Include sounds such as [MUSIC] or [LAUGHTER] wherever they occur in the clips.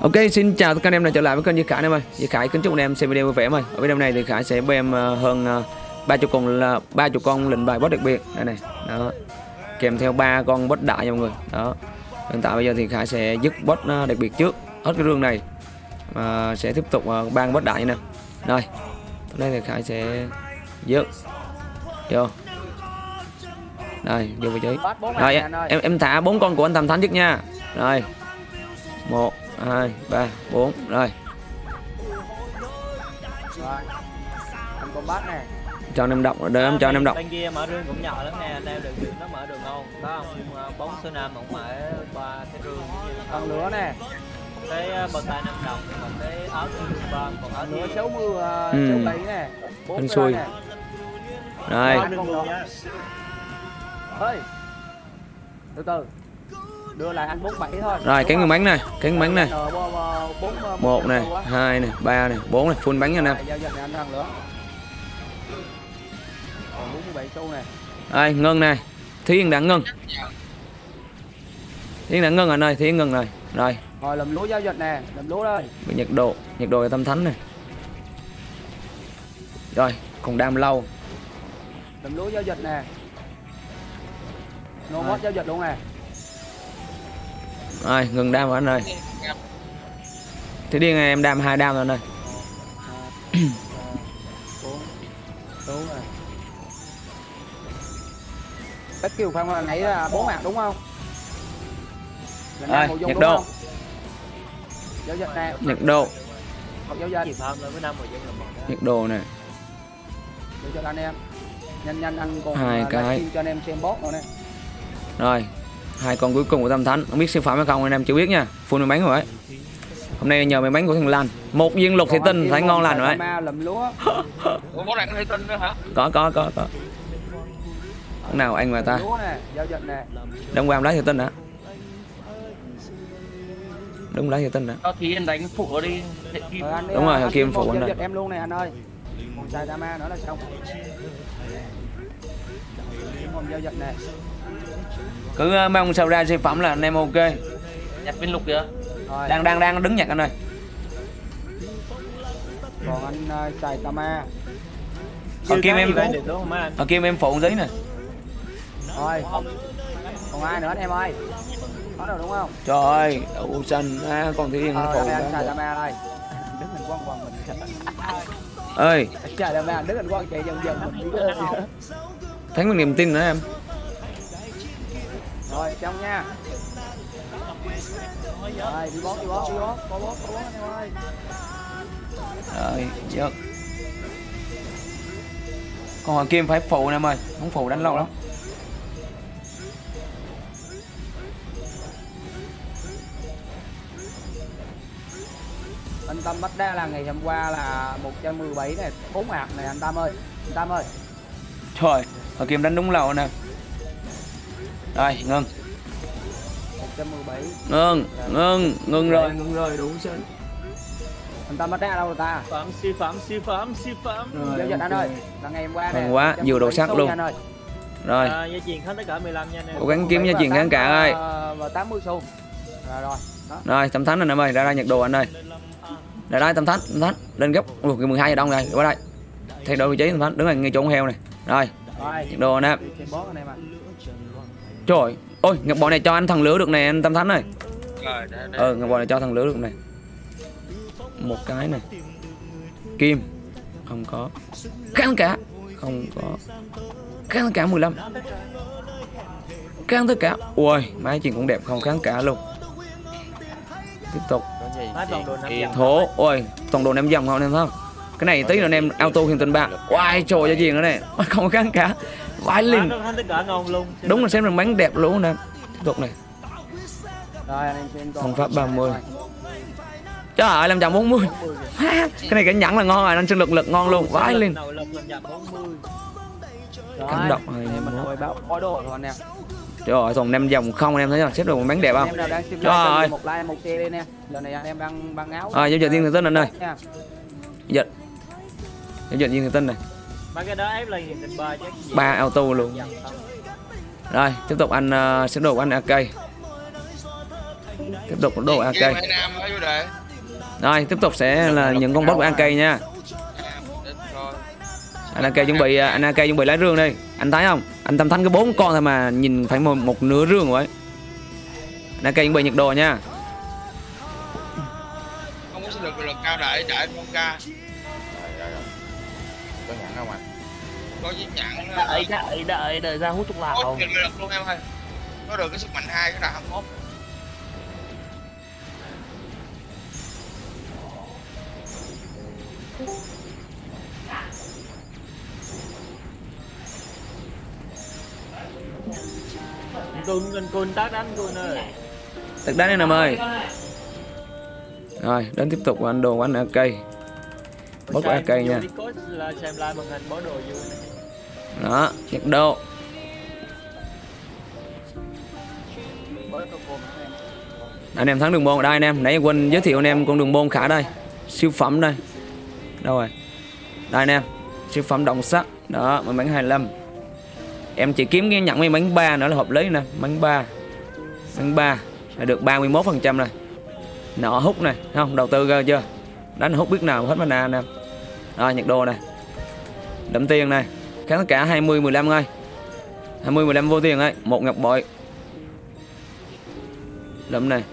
Ok, xin chào tất cả anh em đã trở lại với kênh Duy Khải anh em ơi. Duy Khải kính chúc anh em xem video vui vẻ em ơi. Ở video này thì Khải sẽ bem ờ, hơn ờ, ba chục con là ba chục con lệnh bài boss đặc biệt đây này. Đó. Kèm theo ba con boss đại nha mọi người. Đó. Hiện tại bây giờ thì Khải sẽ dứt boss ờ, đặc biệt trước hết cái rương này. Mà sẽ tiếp tục ban boss đại nè. Rồi. Đây thì Khải sẽ dứt. Vô. Đây, vô vị trí. Rồi em em thả bốn con của anh Tam Thánh trước nha. Rồi. một hai ba bốn Rồi, Rồi. Anh con bắt nè. cho anh em đọc đợi em cho anh em đọc. Bên kia mở rương cũng nhỏ lắm nè, anh em được đường nó mở đường ngon. Đó không? Ờ, Bóng số năm cũng mở ba cái rương. Còn lửa nè. Cái bờ tay năm đồng, còn cái áo thiên ba, còn áo Lửa thiên xấu mưa uh, Ừ. xấu bảy nè. Bốn Hên cái xui. Rồi, Rồi. Ơi. Từ từ. Đưa lại anh 47 thôi. rồi cái không? bánh này, cái miếng bánh này. Một này, hai này, ba này, bốn này, full bánh nha anh em. Giao dịch này anh thằng lửa. Còn 47 xu nè. Rồi, ngân này. Thí Yên đã ngân. Thí Yên đã ngân anh ơi, Thí Yên ngân rồi. Rồi, Rồi làm lúa giao dịch nè, làm lúa đây. nhiệt độ, nhiệt độ tâm thánh này. Rồi, còn đam lâu. Làm lúa giao dịch nè. Mod giao dịch luôn nè. Rồi, ngừng đam rồi anh ơi. Thế điên này em đam hai đam rồi anh ơi. Tất kiều phong là nãy là bốn mặt đúng không Rồi, đúng độ. không? giao dịch nè Nhiệt độ, giao dịch độ này. giao dịch anh em nhanh nhanh anh còn Hai à, cái. cho anh em xem bot nữa nè Rồi, hai con cuối cùng của Tâm Thánh, không biết siêu phẩm hay không anh em chưa biết nha. Full may bánh rồi đấy. Hôm nay nhờ may bánh của thằng Lan. Một viên lục thị Còn tinh thấy ngon lành rồi đấy. có đạn [LAUGHS] hay tin nữa hả? Có có có có. Thằng nào anh mà ta? Đông qua lấy thị tinh hả? Đúng lấy thị tinh hả? Anh đánh phụ ở đi. Rồi Đúng rồi, anh Kim phụ anh dịch em luôn nè anh ơi còn xài ma nữa là xong còn giao dịch nè Cứ ờ, mong sao ra siêu phẩm là anh em ok. Nhặt viên lục kìa. rồi Đang đang đang đứng nhặt anh ơi. còn anh xài tama Ở Chưa kim có em mấy ở kim em phụ giấy nè. Rồi Còn ai nữa anh em ơi Có rồi đúng không Trời ơi, đậu xanh à, Yên nó Ờ phụ. đây anh xài Tama đây Đứng hình quăng quăng mình Ơi, Xài Tama đứng hình quăng chạy dần dần mình thấy một niềm tin nữa em. Trong nha Rồi đi bót đi bót đi Có bót có bót anh em ơi Rồi, dứt. Còn hoàng kim phải phụ nè em ơi, không phụ đánh lâu lắm. Anh Tâm bắt đa là ngày hôm qua là 117 này 4 hạt này anh Tâm ơi Anh Tâm ơi Trời, hoàng kim đánh đúng lâu nè. Rồi, ngưng, 117 ngưng, ngưng, ngưng rồi. ngừng rồi đủ xinh Anh Tâm bắt đa đâu rồi ta Phẩm siêu phẩm siêu phẩm siêu phẩm. Giao dịch anh ơi Là ngày hôm qua nè quá, nhiều đồ sắc 117 luôn. ơi Rồi, À, gia truyền khánh tất cả 15 nha anh em. cố gắng kiếm nha chuyện kháng cả ơi. Và 80 xu Rồi rồi Đó Rồi, tâm thánh anh em ơi, ra ra nhật đồ anh ơi. Ra đây tâm thánh, tâm thánh, lên gấp. Ủa, cái 12 giờ đông rồi, qua đây. Thay đổi vị trí tâm thánh, đứng ngay ngay chỗ con heo này. Rồi, Rồi nhật đồ anh em. Trời, ôi, ngọc bò này cho anh thằng lửa được nè, anh tâm thánh ơi. Rồi, để, để. ờ ngọc bò này cho thằng lửa được này một cái này kim. Không có. Kháng cả. Không có. Kháng cả 15 kháng tất cả. Ui máy chuyện cũng đẹp không kháng cả luôn. Tiếp tục. Thố. Ui toàn đồ năm dòng không em thấy không? Cái này tí nữa anh em auto hiện tình bạc oai trời cho gì nữa này không kháng cả vãi liền. Luôn. đúng là xem được bánh đẹp luôn nè. Tiếp tục này Thông pháp 30. trời ơi 540 [LAUGHS] cái này cái nhẫn là ngon rồi anh sinh lực lực ngon luôn. Vãi lên làm 40. Cảm động Rồi, trời ơi còn năm dòng không anh em thấy không? Xếp được một bánh đẹp không? Trời ơi. một like một share đi nè giờ này anh em đang băng áo. À giao dịch viên thường tinh anh ơi dịch. Giao dịch viên thường tinh này Ba auto luôn. Không. rồi tiếp tục anh uh, xếp đồ của anh AK tiếp tục đồ AK rồi tiếp tục sẽ là những con boss của AK nha. Anh AK chuẩn bị anh AK chuẩn bị lấy rương đi. Anh thấy không? Anh tâm thánh có bốn con thôi mà nhìn phải một, một nửa rương rồi. Anh AK chuẩn bị nhiệt độ nha. Không có lực lực cao đại đại con ca Có với nhãn đợi đợi đợi đợi ra hút thuốc lào kìm lực luôn em ơi Có được cái sức mạnh hai cái là 21 cun cun cun tác đánh cun ơi Tật đá anh em ơi Rồi đến tiếp tục của anh đồ của anh Bớt của AK nha xem live màn hình bó đồ vui này đó nhiệt độ Anh em thắng đường môn ở đây anh em. Nãy quên giới thiệu anh em con đường môn khả đây. Siêu phẩm đây. Đâu rồi? Đây anh em. Siêu phẩm động sắt Đó mình bán 25 Em chỉ kiếm cái nhận mấy bánh ba nữa là hợp lý nè. Bánh ba. Bánh ba là được 31% này Nọ hút này. Không, đầu tư ra chưa? Đánh hút biết nào, hết mana anh em Rồi nhiệt độ này Đậm tiền này. Kháng cả 20 15 ngay 20 15 vô tiền ấy một ngọc bội. Đậm này.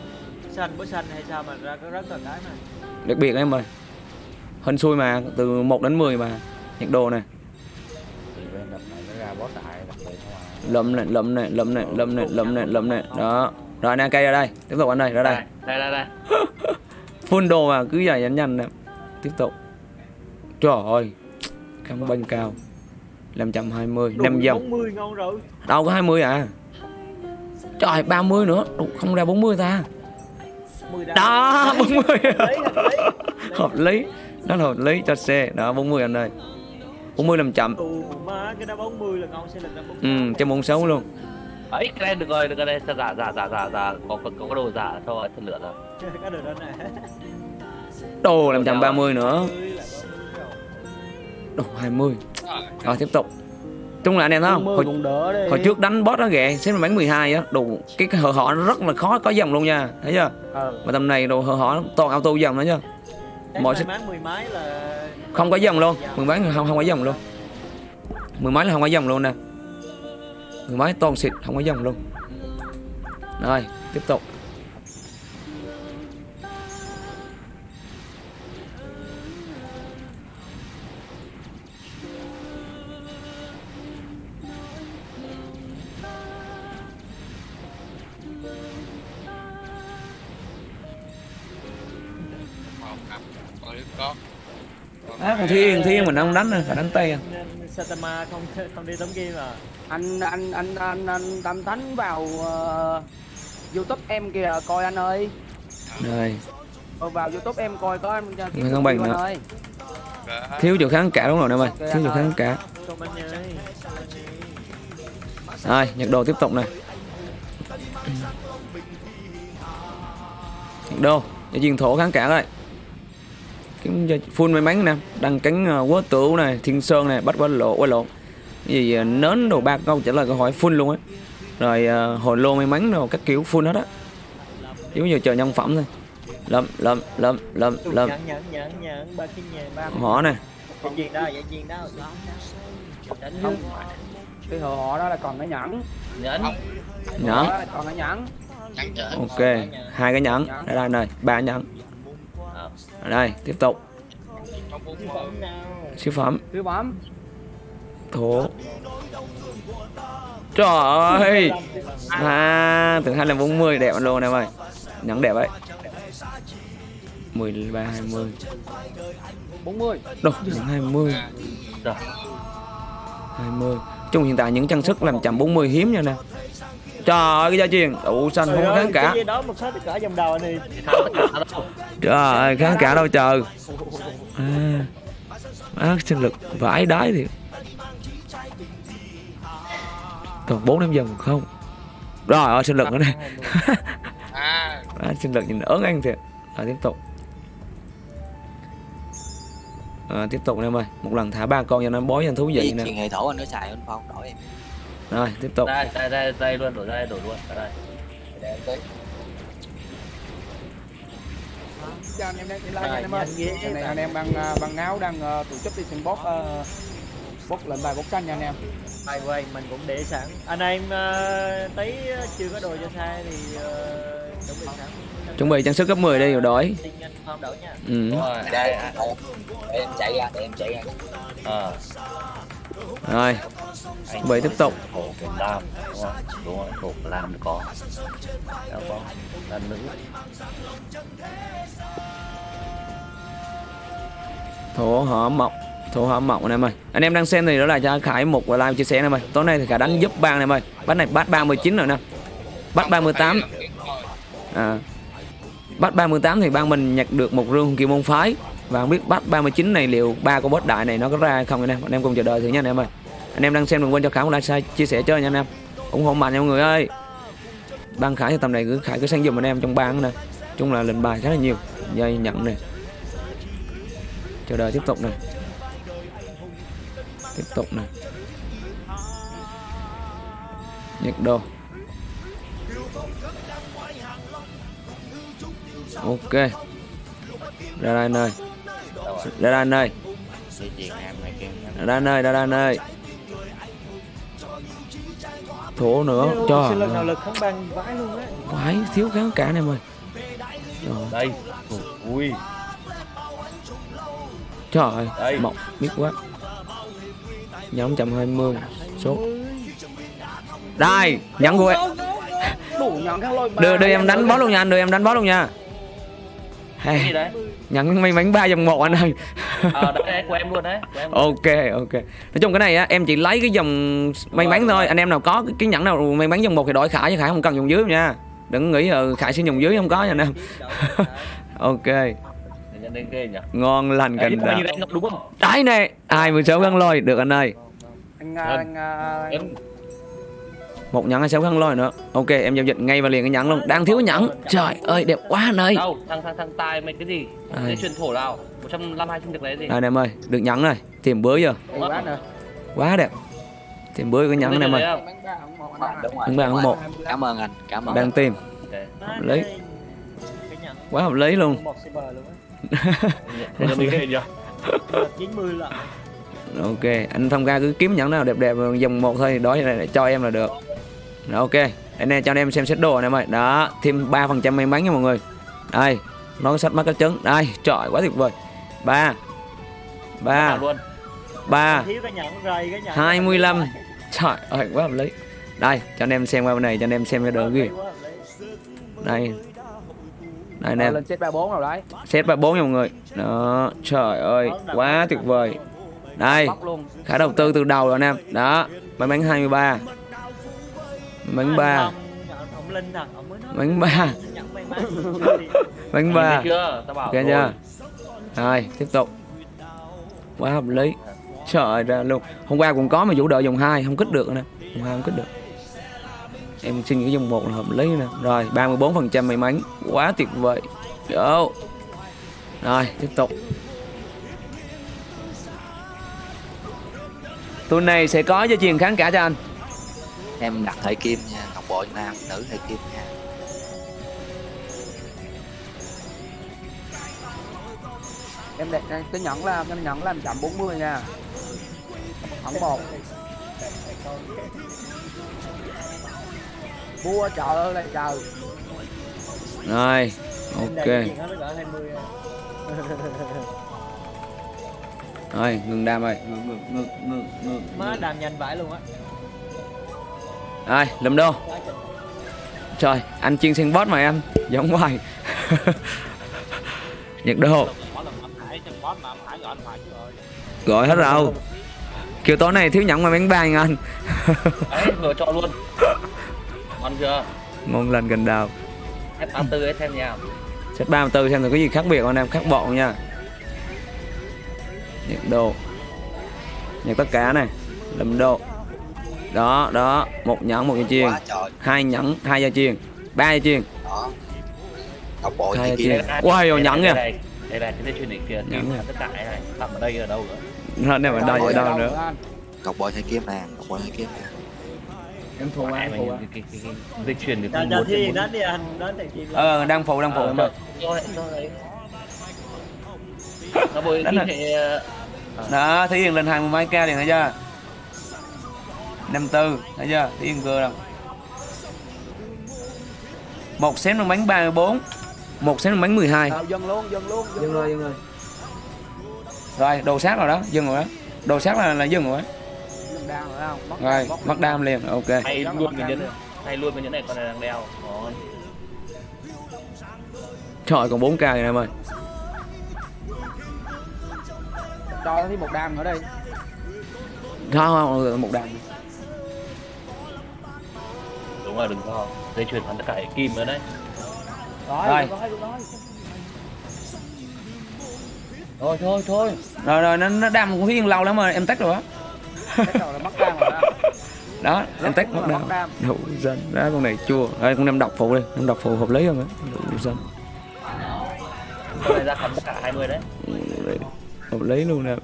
Xanh bó xanh hay sao mà ra có rất là cái này đặc biệt em ơi hên xui mà từ 1 đến 10 mà nhiệt độ này đập này lấm này lấm này lấm này lấm này lấm này. Đó. Rồi anh cây ra đây. Tiếp tục anh đây ra đây. Đây đây đây [LAUGHS] full đồ mà cứ dài nhanh nhanh nè. Tiếp tục. Trời ơi căng banh cao 520 5 dòng 40 ngon rồi. Đâu có 20 à? Trời 30 nữa. Ủa, không ra 40 ta. 10 đá. Đó 40 lấy lấy hợp lý. Đó là hợp lý cho xe. Đó 40 anh ơi. 40 làm chậm cái đá 40 là ngon sẽ là đá 40 ừ cho môn xấu luôn. Ấy cái này được rồi được rồi. Đây giả giả giả giả giả. Có có có đồ giả cho thật lửa rồi. [LAUGHS] Cái đường đó nè. Đồ làm 130 nữa. 40 là 40 rồi. Đồ 20 rồi tiếp tục. Chung là anh em thấy không? Hồi, hồi trước đánh boss đó kìa xếp bắn 12 á đồ cái, cái hở họ nó rất là khó có dòng luôn nha thấy chưa? Ờ mà tầm này đồ hở họ toàn auto dòng nữa chứ Em Mọi mấy là không có dòng luôn mười mấy không không có dòng luôn. Mười mấy là không có dòng luôn nè. Mười mấy toàn xịt không có dòng luôn. Rồi tiếp tục à, còn thiên thiên mình không đánh phải đánh tay à. Satama không không đi tấm game à? Anh anh anh anh anh tâm thánh vào ờ, youtube em kìa coi anh ơi. Rồi. Ờ, vào youtube em coi có anh cho Người không bằng nữa. ơi. Thiếu chỗ kháng cả đúng rồi em ơi thiếu chỗ kháng cả. Rồi nhật đồ tiếp tục này nhật đồ cho chuyên thổ kháng cả đây kiếm full may mắn nè đăng cánh uh, quá tửu này thiên sơn này bắt quá lộ quá cái gì uh, nến đồ ba câu trả lời câu hỏi full luôn á. Rồi uh, hồi lô may mắn đồ các kiểu full hết á. Chỉ giờ chờ nhân phẩm thôi. Lầm lầm lầm lầm lầm nhận nhận nhận nhận ba cái nhà ba. Họ này cái họ đó là còn cái nhẫn. Nhẫn. Nhẫn. Ok hai cái nhẫn. Đây đây này ba nhẫn ở đây tiếp tục. Bốn Siêu phẩm. Siêu phẩm. Thổ trời! Ơi à từ hai là 40 đẹp luôn em ơi. Nhẫn đẹp ấy. 13 20 40 đâu nhẫn 20 Rồi. 20 chung hiện tại những trang sức làm chậm 40 hiếm nha nè trời ơi cái gia truyền đủ xanh không có kháng cả? cái gì đó một số thì cả dòng đầu này. Trời ơi kháng cả đâu chờ à, má sinh lực vãi đái thì còn bốn năm dòng không? Rồi ơi sinh lực nữa này À. [LAUGHS] À, sinh lực nhìn ớn anh thiệt. Rồi tiếp tục. À, tiếp tục anh em ơi. Một lần thả ba con cho nó bói cho nó thú vị nè. chuyện hệ thổ anh có xài anh phong đổi em rồi tiếp tục. Đây đây đây đây luôn đổi đây đổi luôn. Ở đây. Để em tới cho anh em đang anh em ơi. anh em bằng à, bằng áo đang à, tổ chức đi xem bot uh, lệnh bài bot canh nha anh em. The way, mình cũng để sẵn. Anh em uh, tí chưa có đồ cho xe thì uh, chuẩn bị sẵn. Chuẩn bị trang sức cấp 10 đi rồi nha. Ừ. đúng rồi đây để em chạy ra để em chạy ra. Ờ rồi Vậy tiếp tục. khổ Việt Nam đúng không? Đúng rồi khổ Việt Nam có. Đâu có là nữ. Thổ hở mộng thổ hở mộng anh em ơi. Anh em đang xem thì đó là cho khải một và live chia sẻ anh em ơi. Tối nay thì khải đánh giúp bang anh em ơi. Bắt này bắt 39 rồi nè. Bắt 38 à. Bắt 38 thì bang mình nhặt được một rương kỳ môn phái và không biết bắt 39 này liệu ba con boss đại này nó có ra hay không anh em? Anh em cùng chờ đợi thử nha anh em ơi. Anh em đang xem đừng quên cho khải một like share, chia sẻ chơi nha anh em ủng hộ mạnh nha mọi người ơi. Ban khải thì tầm này cứ khải cứ sang giùm anh em trong bang nè. Chung là lệnh bài khá là nhiều. Dây nhận này chờ đợi tiếp tục này tiếp tục này nhật đồ ok. Ra đây anh đây anh ơi. Này đây anh ơi ra đây anh ơi. Thổ nữa cho lần nào lực không bằng vãi luôn á. Phải thiếu kháng cả em ơi Trời, đây. Ui. Trời ơi Đây. mộng biết quá. Nhóm 120 số đây nhận của em. đưa đưa em đánh bó luôn nha anh đưa em đánh bó luôn nha cái gì đấy? nhận may mắn ba dòng một anh ơi ờ đấy, đấy của em luôn đấy của em ok ok. Nói chung cái này á em chỉ lấy cái dòng may mắn thôi. Anh em nào có cái, nhẫn nào may mắn dòng một thì đổi khải chứ khải không cần dùng dưới nha. Đừng nghĩ là khải sẽ dùng dưới không có nha anh em. [LAUGHS] Ok. Ngon lành đào nhiêu đấy nè ai mười sáu khăn lôi? Được anh ơi. Anh à, anh à, em một nhẫn hay sáu khăn lôi nữa. Ok em giao dịch ngay và liền cái nhẫn luôn. Đang thiếu nhẫn trời ơi đẹp quá anh ơi. Đâu thằng thằng thằng tài mày cái gì? Dây chuyền thổ nào? Một trăm năm hai sinh được lấy gì? Anh em ơi được nhẫn rồi tìm bữa giờ quá nè. Quá đẹp. Tìm bữa cái nhẫn một anh đúng đúng một. cảm ơn anh cảm ơn. Đang tìm. Ok. lấy. Cái nhận quá hợp lý luôn. Một cyber luôn á. Thế nhận lên ghê nhỉ Được 90 lận ok anh thông ca cứ kiếm nhẫn nào đẹp đẹp dòng một thôi đó này cho em là được Rồi, ok. Anh em cho anh em xem set đồ anh em ơi đó thêm ba phần trăm may mắn nha mọi người. Đây nó có sách mắt cái trứng. Đây trời quá tuyệt vời. Ba. Ba. Nào luôn. Ba. Thiếu cái nhận rầy cái nhận 25 trời ơi quá hợp lý. Đây cho anh em xem qua bên này cho anh em xem cái đồ kia. Đây. Đây anh em. Lên set 34 rồi đấy. Set ba bốn nha mọi người. Đó trời ơi quá tuyệt vời. đây. Khả đầu tư từ đầu rồi anh em. Đó may mắn 23 mắn ba. Ông Linh à, ông mới nói may mắn. [LAUGHS] Ba. Nhìn ba thấy chưa? Tao bảo ok rồi. chưa rồi tiếp tục. Quá hợp lý. Trời ra luôn. Hôm qua cũng có mà vũ đợi dùng hai không kích được nè. Dùng hai không kích được. Em xin cái dùng một là hợp lý nè. Rồi 34 phần trăm may mắn. Quá tuyệt vời. Yo. rồi tiếp tục. Tuần này sẽ có dây chuyền kháng cả cho anh em đặt hệ kim nha ngọc bội nam nữ hệ kim nha. Em đẹp cái cái nhẫn là cái nhẫn là 140 nha. Thẳng một. Mua trời ơi là trời. Rồi ok. rồi ngừng đam ơi. Ngừng ngừng ngừng ngừng ngừng Má đàm nhanh vãi luôn á rồi lùm đô? Trời anh chuyên xem boss mà em giống hoài. [LAUGHS] Nhật đô. Gọi hết rồi. Kiểu tối này thiếu nhẫn mà bánh nha anh. Đấy vừa cho luôn. [LAUGHS] Ngon chưa? Ngon lành gần đào. F ba tư ấy xem nha. Set 34 xem thử có gì khác biệt không anh em? Khác bọn nha. Nhật đồ nhật tất cả này. Lùm đô đó đó. Một nhẫn một dây chuyền hai nhẫn hai dây chuyền ba dây chuyền đó. Ngọc bội Hai chị. kim Ui, rồi nhẫn nha. đây đây là cái dây chuyền này kia. Nhẫn tất cả cái này nằm ở đây ở đâu nữa nó nằm ở đâu ở đâu nữa? Ngọc bội hệ kim nè ngọc bội hệ kim nè em thua mày, thua dây chuyền thì không muốn thi đánh đi anh Đánh thì ờ đang phụ đang phụ. Em ơi kim rồi. hệ [LAUGHS] ờ, đó thí lên hai mươi mấy ca liền thấy chưa năm tư thấy chưa? Thí yên vừa đâu. Một xém nó bánh 34 một xém nó bánh 12 Đâu, dân luôn dân luôn dừng luôn rồi dừng rồi. Rồi đồ sát rồi đó dừng rồi đó. Đồ sát là là dừng rồi đó. rồi mất rồi đam liền ok. Hay luôn nhẫn liền. hay luôn cái nhẫn này con này đang đeo. Ngon. trời còn 4 ca rồi em ơi. Cho nó thêm một đam nữa đây. Không không một đam đúng rồi đừng lo. Dây chuyền hắn tất cả hệ kim nữa đấy. Rồi thôi thôi thôi. Rồi rồi nó nó đam cũng yên lâu lắm rồi em tách rồi rồi [LAUGHS] đó. Em tách mất đam. đủ dân đó con này chua. Đây con em đọc phụ đi em đọc phụ hợp lý không á đủ dân. Con này ra cầm tất cả 20 đấy Đấy, hợp lý luôn nè.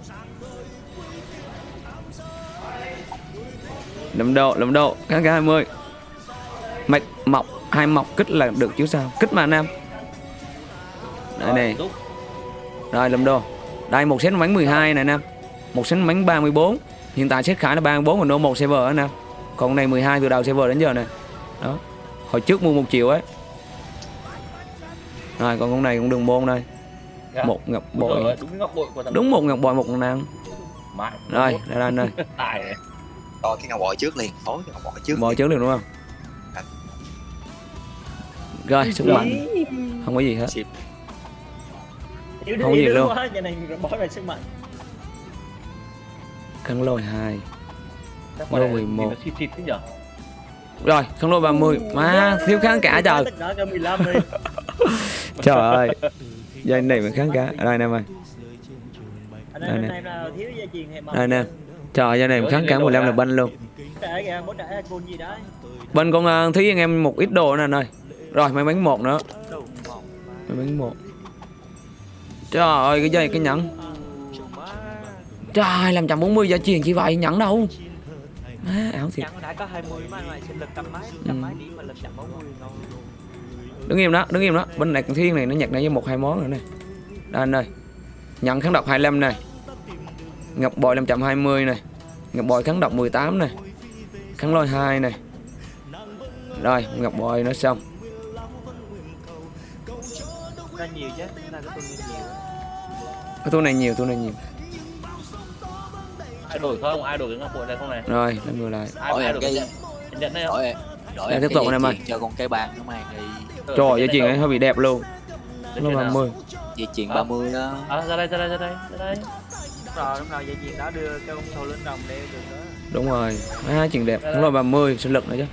Lầm độ lầm độ kháng cả 20 mạch mọc hai mọc kích là được chứ sao? Kích mà nam. Đây này. rồi lầm đồ. Đây một set bánh 12 này nam. Một set bánh 34 hiện tại set khải là 34 còn no một server đó nè còn con này 12 từ đầu server đến giờ nè đó. Hồi trước mua một triệu ấy. Rồi còn con này cũng đường môn đây. Dạ. một ngọc bội. đúng một ngọc bội một nàng rồi đây là anh ơi tài. Này coi cái ngọc bội trước liền. Cái ngọc bội trước bội trước được đúng không rồi sức mạnh. không có gì hết. Không có gì luôn. nhà này bói về sức mạnh. Khăn lôi hai. Chắc Lô con này 11. nhìn nó xịt xịt thế nhở? Rồi khăn lôi 30 má thiếu kháng cả trời. tất cả cả 15 đi. [LAUGHS] Trời ơi. Dây này mà kháng cả. Đây nè mày. Anh Đây nè. này đây nè. trời dây này mà kháng cả 15 là banh luôn. Trả kìa bố trả côn gì đấy. Bên con uh, thí anh em một ít đồ nè anh ơi rồi mấy bánh một nữa. Mấy bánh một. Trời ơi cái dây cái nhẫn. Trời làm 140 giá truyền chỉ vậy nhẫn đâu? Má ảo thiệt. Chẳng đã có 20 mà lại sinh lực trăm mấy Ừ. trăm mấy điểm mà lực chậm 40 ngon đứng im đó đứng im đó. Bên này thiên này nó nhặt này với một hai món nữa này đây anh ơi. Nhận kháng độc 25 này ngọc bội 520 này ngọc bội kháng độc 18 này kháng lôi 2 này rồi ngọc bội nó xong ra nhiều chứ ra cái tôi nhiều. Cái tour này nhiều tour này nhiều. Ai đổi không? Ai đổi cái ngọc bội này không này? Rồi lên ngược lại. Ai, Đổi cái nhận này không? đổi tiếp tục dây anh em ơi. chuyền cho con cái bàn mang đi. Đổi trời ơi chuyện này ấy hơi bị đẹp luôn. Dây nó chuyền nào? 30 dây chuyền À. 30 đó. À, ra đây ra đây ra đây ra đây. Rồi lúc nào dây chuyền đó đưa cái con sâu lên đồng đeo được đó đúng rồi. Hai chuyện đẹp. Kháng lôi 30 sinh lực nữa chứ.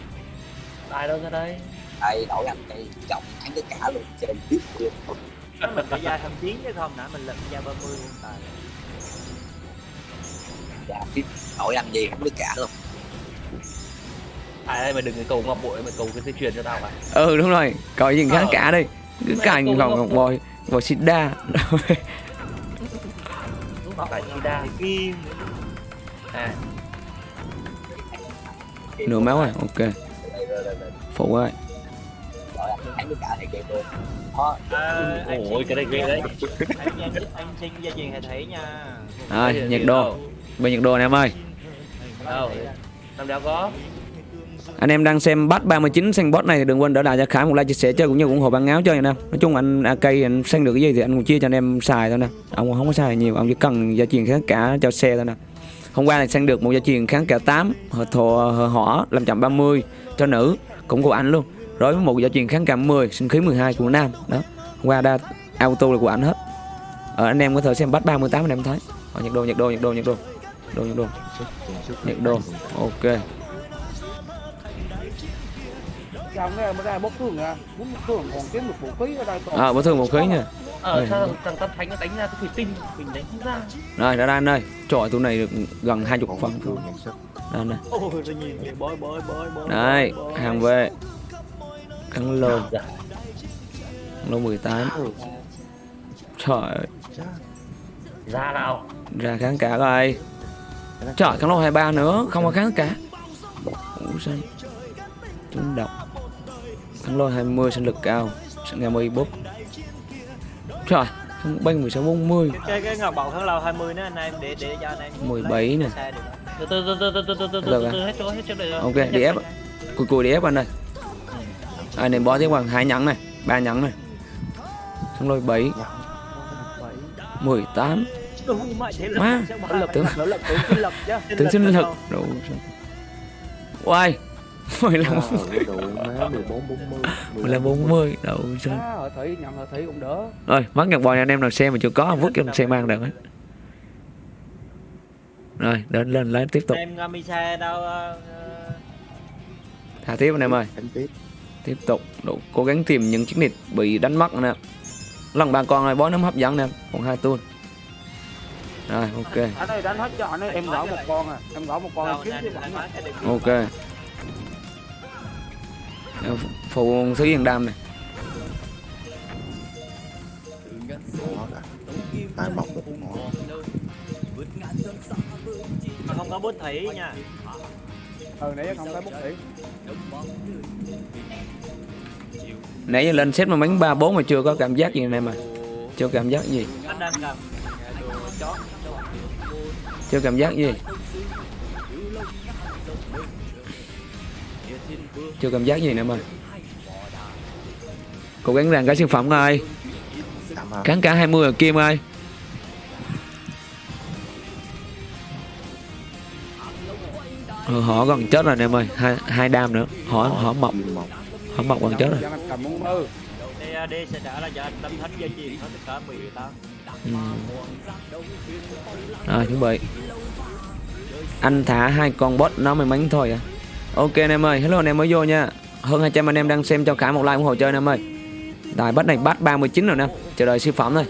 Ai đâu ra đây đây đổi anh đây trọng thắng tất cả luôn chơi tiếp luôn. Mình phải ra thăm chiến chứ không? Nãy mình lật ra 30 hiện tại dạ tiếp đổi anh gì cũng tất cả luôn. Ai đây mày đừng cái cầu ngọc bội mày cầu cái dây chuyền cho tao à ừ đúng rồi. Coi gì kháng Ờ. cả đi cứ cô ngọc ngọc ngọc bội bội. sida phải đa. Kim. À. Nửa máu rồi ok. Đây đây đây đây phụ ơi đổi anh thắng tất cả thì game luôn. Đó à, anh ôi cái này ghê đấy. anh anh, anh xin dây chuyền hệ thủy nha. Rồi nhiệt độ. bên nhiệt độ này em ơi. Đâu? Năm đéo có. Anh em đang xem bắt 39 xanh bot này thì đừng quên đỡ lại cho Khải một like chia sẻ chơi cũng như ủng hộ băng áo chơi anh em nói chung anh AK anh xanh được cái gì thì anh cũng chia cho anh em xài thôi nè. Ông không có xài nhiều ông chỉ cần gia truyền kháng cả cho xe thôi nè. Hôm qua thì xanh được một gia truyền kháng cả 8 hợp thổ hợp hỏa 530 cho nữ. Cũng của anh luôn rồi với một gia truyền kháng cả 10 sinh khí 12 của nam đó. Qua đa auto là của anh hết. Ờ, anh em có thể xem bắt 38 anh em thấy. Ờ, nhiệt độ nhiệt độ nhiệt độ nhiệt độ nhiệt độ nhiệt độ nhiệt độ ok. Mới ra bốc thường ở đây à một khí nha. Ờ sao thằng tâm thánh nó đánh ra cái thủy tinh mình đánh không ra. Rồi đã anh ơi Trời tụi này được gần 20 phần. Đây bói Đây hàng về Cắn lô. Lô 18 Trời ơi. Ra nào. Ra kháng cả rồi Trời cắn lô 23 nữa Không có kháng cả. Ủa sao? Trúng độc. Cắn lô 20 sinh lực cao. Sinh nghe 10 búp Trời không banh 16 40 cái cái, ngọc bội kháng lâu 20 nữa anh em để để cho anh em 17 nè. Từ từ từ từ từ từ từ từ hết chỗ hết chỗ này rồi. Ok, đi ép. cùi cùi đi ép anh ơi à, ném bó thêm khoảng hai nhắn này ba nhắn này. Xong rồi bảy. Mười tám. Má tướng tướng sinh lực. Đủ quay mười lăm. Mười lăm bốn mươi. đủ sơn rồi mất nhật bò nhà anh em nào xe mà chưa có vứt cho xe mang được rồi đến lên lấy tiếp tục. Em đâu ờ, ờ. thả tiếp anh em ơi tiếp tục đủ cố gắng tìm những chiếc nịt bị đánh mất anh em. Lần ba con này bó nấm hấp dẫn anh em, còn hai tuôn. Rồi, ok. Anh ơi, đánh hết cho anh ơi, em gõ một con à. Em gõ một con kiếm cái điều Ok. Phụ thứ yên đam này. tai mọc được nó mà không có bút thủy nha Ừ, nãy không có bút thủy. Nãy giờ lên xếp mà bánh 3 4 mà chưa có cảm giác gì này mà. Chưa cảm giác gì, chưa cảm giác gì. Chưa cảm giác gì nữa mà. Cố gắng rằng cái sản phẩm ơi. cắn Kháng cả 20 ở Kim ơi ừ, ờ, Họ gần chết rồi anh em ơi Hai, hai đam nữa Họ, họ mọc kim mọc gần chết rồi. DAD sẽ trả lại cho anh tâm thánh gia truyền hết tất cả 18 ừ. Rồi chuẩn bị. Anh thả hai con bot nó may mắn thôi à. Ok anh em ơi. Hello anh em mới vô nha. Hơn 200 anh em đang xem cho cả một like ủng hộ chơi anh em ơi. Đài bắt này bắt 39 rồi nè. Chờ đợi siêu phẩm thôi.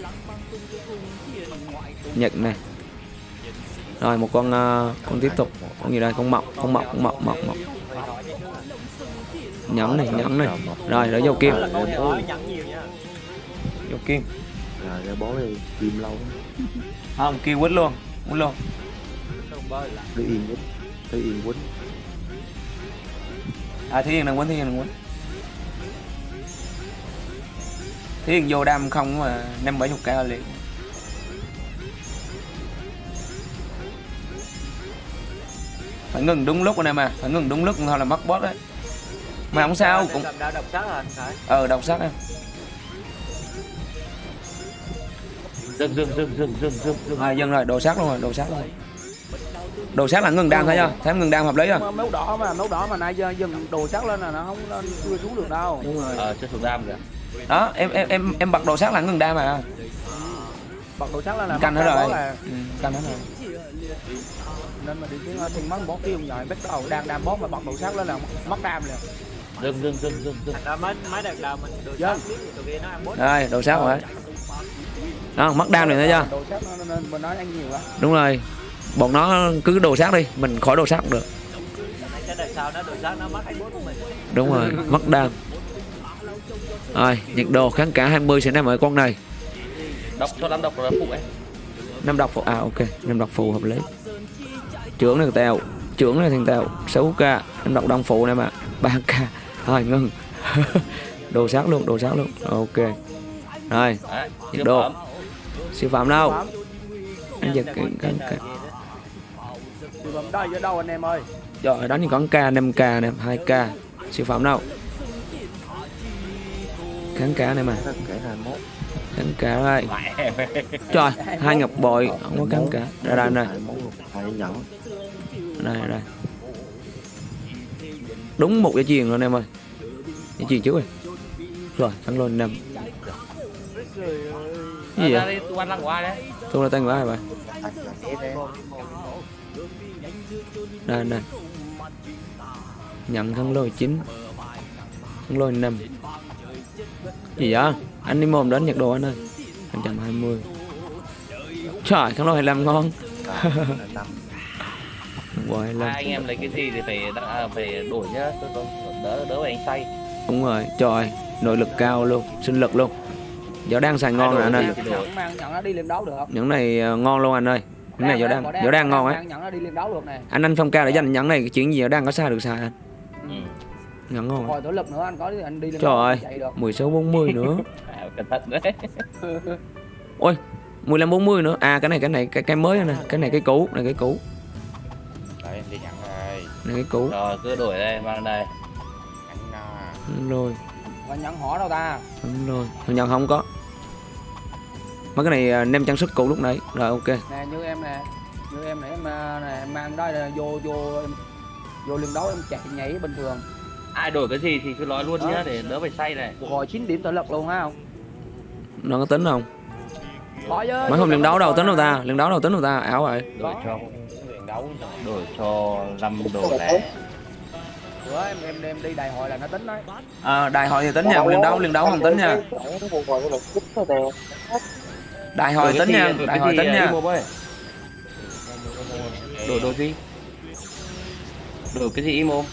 Nhật này Rồi một con ờ, con tiếp tục. Con gì đây? Con mọc con mọc con mọc mọc mọc nhắm này nhắm này. Rồi rồi dầu kim. Dầu kim. Rồi ra bố kim lâu. Không kim quýt luôn quýt luôn. Đi yên quýt đi yên quýt. À thiên đừng quýt thiên đừng quýt. Thiên vô đam không mà năm bảy chục cái liền. Phải ngừng đúng lúc anh em à phải ngừng đúng lúc thôi là mất boss đấy. Mà không sao cũng độc sát hả anh Khải Ờ độc sắc em dừng dừng dừng dừng dừng dừng dừng. À dân rồi đồ sát luôn rồi đồ sát luôn. Rồi Đồ sát là ngừng đam thôi nha Thấy ngừng đam hợp lý rồi Máu đỏ mà, máu đỏ mà nãy giờ dừng đồ sắc lên là nó không lên chưa xuống được đâu. Đúng rồi. Ờ chưa thuộc đam kìa. Đó em em em em bật đồ sát là ngừng đam mà. Bật đồ sắc lên là Canh hết rồi. là- ừ, Canh hết rồi. Nên mà đi tiếng thiên mắng bó tiêu nhồi bắt đầu đang đam bó mà bật đồ sắc lên là mất đam liền. Dừng dừng dừng dừng dừng đợt đầu mình đồ biết thì tụi kia nó ăn bút Rồi đồ sát rồi Đó mất đam rồi thấy chưa Đồ sắc nó nên mình nói ăn nhiều quá. Đúng rồi. Bọn nó cứ đồ sát đi Mình khỏi đồ sát cũng được. Đúng rồi Mất đam. Rồi nhiệt độ kháng cả 20 sẽ nằm ở con này. Đọc cho lắm đọc rồi phụ ấy năm độc phụ À ok. Năm độc phụ hợp lý. Trưởng này tèo. Trưởng này thằng tèo 6k năm độc đông phụ này mà 3k Thôi ngưng. [LAUGHS] Đồ sát luôn đồ sát luôn. Ok. Rồi Nhiệt độ. phẩm. siêu phẩm đâu. Anh giật cái cái cái Siêu phẩm đây ở đâu anh em ơi? Rồi đánh thì có k 5k nè 2k Siêu phẩm đâu? Kháng cả này mà. Tất cả 21 Kháng cả đây. Trời hai ngọc bội Không có kháng cả Đây đây. Đây 21 luôn. Hai nhẫn. Đây đây đúng một dây chuyền luôn em ơi. Dây chuyền trước rồi. Rồi thắng luôn năm. Cái gì Ra vậy tôi ăn lăng của ai đấy tôi là tay của ai vậy đây đây nhận thắng lôi chín. Thắng lôi năm. Gì vậy? Anh đi mồm đến nhật đồ anh ơi. 120 trời thắng lôi 25 ngon năm Wow, Hai 25 anh em lấy cái gì thì phải à, phải đổi nhá đỡ đỡ phải anh say đúng rồi trời nội lực cao luôn sinh lực luôn giờ đang xài ngon rồi anh ơi. Nhận nhận không? những này ờ, ngon luôn anh ơi những này giờ đang giờ đang ngon á Nhận nó đi lên đấu được nè. anh anh phong ca để dành nhẫn này cái chuyện gì đang có sai được sai anh Ừ. nhẫn ngon Hồi tổ lực nữa anh có thì anh đi lên Trời ơi. chạy được. 16 40 nữa [LAUGHS] À, cẩn thận đấy [LAUGHS] ôi 15 40 nữa à cái này cái này cái cái mới nè cái này cái cũ này cái cũ này cái cũ. Rồi cứ đổi đây mang đây. Anh đúng rồi. Mà nhận họ đâu ta? Đúng rồi. Thằng nhận không có. Mấy cái này à, nem trang sức cũ lúc nãy. Rồi ok. Nè như em nè. Như em nè em, nè, em mang đó là vô vô em, Vô liên đấu em chạy nhảy bình thường. Ai đổi cái gì thì cứ nói luôn nhá để đỡ phải say này. Hồi 9 điểm tự lực luôn ha không? Nó có tính không? Có chứ mấy hôm liên đấu đâu tính đâu ta? Liên đấu đâu tính đâu ta? Ảo rồi đổi cho đổi cho năm đồ lẻ. Bữa em em đem đi đại hội là nó tính đấy. À, đại hội thì tính nha liên đấu liên đấu không tính nha. Đại hội tính nha đổi đại hội tính nha. Đổi đồ gì? Đổi cái gì imo?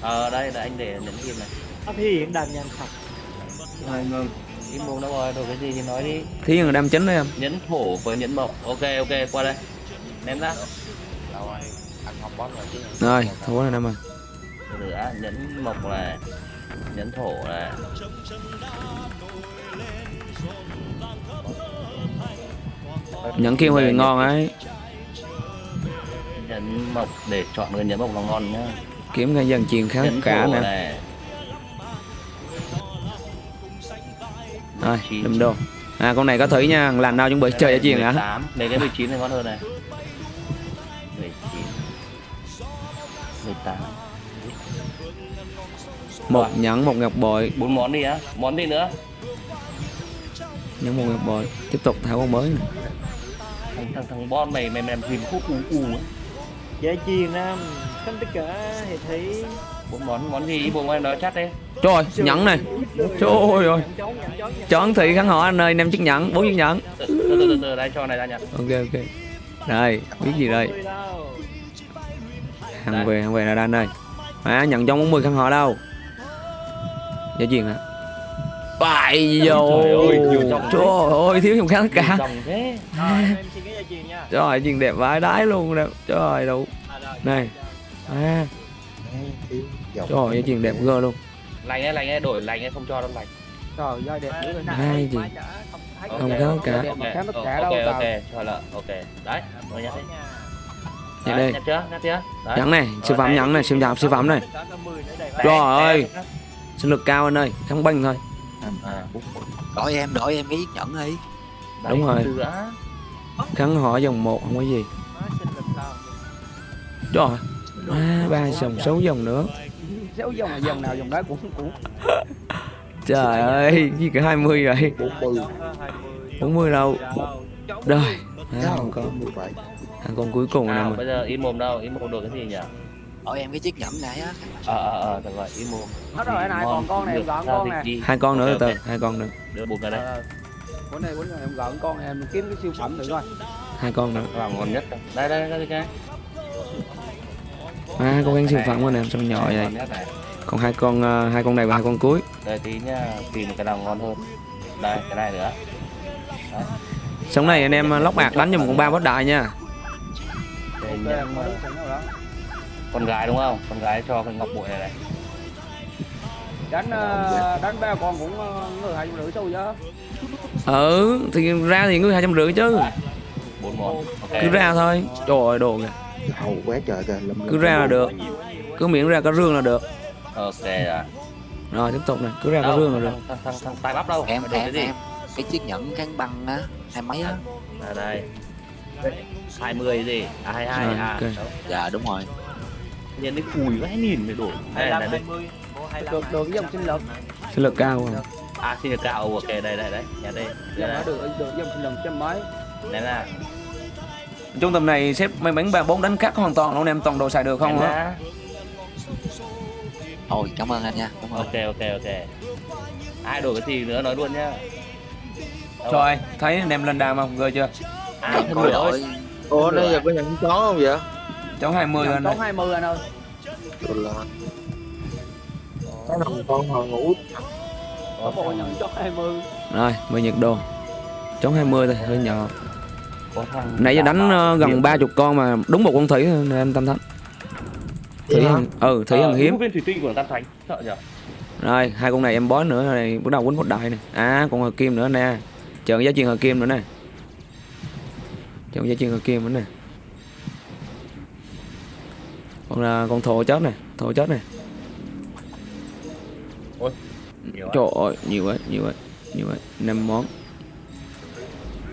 Ờ đây là anh để nhấn kim này. Nó thể hiện đàn nhanh thật. Rồi, ngừng. Imo đâu rồi đổi cái gì thì nói đi. Thí dụ đam chính đấy em. Nhấn thổ với nhấn mộc. Ok ok qua đây. Ném ra. Rồi thua rồi em ơi nữa nhấn mộc này nhấn thổ này nhận kia hơi bị ngon ấy. nhấn mộc để chọn người nhấn mộc là ngon nhá. Kiếm cái dần truyền khá nhấn cả nè rồi Chín. đâm đô. À con này có thử nha lần nào chuẩn bị chơi ở truyền hả? 18 mấy cái 19 này ngon hơn này. 19 18 một nhẫn một ngọc bội. Bốn món đi á món gì nữa? Nhẫn một ngọc bội. Tiếp tục thảo con mới nè. Thằng thằng thằng bon mày mày mày làm gì khúc u u á? Dễ chiền nam Không tất cả thì thấy bốn món món gì? Bộ em nói chắc đi trời ơi, nhẫn này. Trời ơi ơi. Chọn thị khán họ anh ơi năm chiếc nhẫn bốn chiếc nhẫn. Từ từ từ từ, đây cho này ra nhá ok ok. Đây biết gì đây? Hàng về hàng về là đan đây. À nhận trong 40 khán họ đâu. Dễ chuyện hả? Bại vô. Trời ơi, thiếu dòng khán cả. Trời ơi chuyện đẹp vãi đái luôn đẹp Trời đủ. À. Này. À, dòng Trời ơi chuyện đẹp gơ luôn. Lành ấy lành ấy đổi lành ấy không cho đâu lành. Trời ơi đẹp dữ rồi Hai gì? Không Ok, ok, cả. mà khám tất cả ok đâu ok tao cho là ok. Đấy rồi nhắc đi Đấy, đi. nhắc chưa nhắc chưa đấy. Nhẫn này Siêu phẩm nhẫn này. Siêu phẩm siêu phẩm này. Trời ơi Sinh lực cao anh ơi Kháng binh thôi. À, đổi em đổi em cái nhẫn đi. Đúng rồi. Kháng họ dòng một không có gì. Trời. Ơi à, ba dòng sáu dòng nữa Xéo dòng là dòng nào dòng đó cũng cũng Trời ơi Gì cả 20 rồi 40 40 đâu? Rồi. À, có 17 Thằng con cuối cùng nào mà. bây giờ im mồm đâu? Im mồm đổi cái gì nhỉ? Đổi em cái chiếc nhẫn này á. Ờ ờ ờ được rồi im mồm. Hết rồi anh này còn con này gọn con đi. Hai con nữa từ. Hai con nữa. Đưa bùn ra đây. Ờ, Bữa nay bữa nay em gọn con này em kiếm cái siêu phẩm thử coi Hai con nữa. Vào ngon nhất. Đây đây đây cái À con ăn siêu phẩm của nè Sao nhỏ vậy. Còn hai con ờ, hai con này và hai con cuối. Đây tí nhá tìm một cái nào ngon hơn. Đây cái này nữa. Sống này anh em ờ, lóc bạc đánh cho một con ba bát đại nha. Em con gái đúng không? Con gái cho cái ngọc bội này này. Đánh ờ, đánh ba con cũng người hai trăm rưỡi xu chứ Ừ thì ra thì ngươi hai trăm rưỡi chứ. Bốn món. Ok. Cứ ra thôi. Trời ơi đồ kìa hầu quá trời kìa lâm Cứ ra là được. Cứ miễn ra có rương là được. Ok rồi Rồi tiếp tục này. Cứ ra có đâu? rương là được. Thằng thằng tai bắp đâu? Em em cái em. Cái chiếc nhẫn kháng băng á hai mấy á. À đây. 20 gì? À 22 Rồi, à. dạ đúng rồi. Nhìn cái cùi vãi nhìn mới đổi đây là đây. được được với dòng sinh lực Sinh lực cao không à xin được cao. Ok đây đây đấy nhà đây. Dòng đây nó được được dòng sinh lực trăm mấy đây là Trung tâm này xếp may mắn ba bốn đánh cắt hoàn toàn luôn anh em toàn đồ xài được không á ôi cảm ơn anh nha. Cảm ơn. Ok ok ok. Ai đổi cái gì nữa nói luôn nhá. Trời ơi, thấy anh em lên đàm không? Ghê chưa? ai coi lửa ơi đổi. Ủa nãy giờ có nhận chó không vậy? Cháu 20 dòng lên tốn đây 20 anh ơi. Rồi. Là Cái thằng con họ ngủ. Có bộ nhận cho 20 Rồi, mười nhiệt độ Chống 20 thôi, hơi nhỏ Nãy giờ đánh ờ, gần 30 con mà đúng một con thủy thôi nên anh tâm thánh. Thủy hằng, ừ, thủy hằng hiếm. viên thủy tinh của tam thánh sợ nhở? Rồi hai con này em bó nữa này bắt đầu quýnh một đại này. À còn hợp kim nữa nè. Chờ giá truyền hợp kim nữa nè. Chờ giá truyền hợp kim nữa nè. Còn là con thổ chết này thổ chết này nhiều trời ơi nhiều quá nhiều quá nhiều quá. Năm món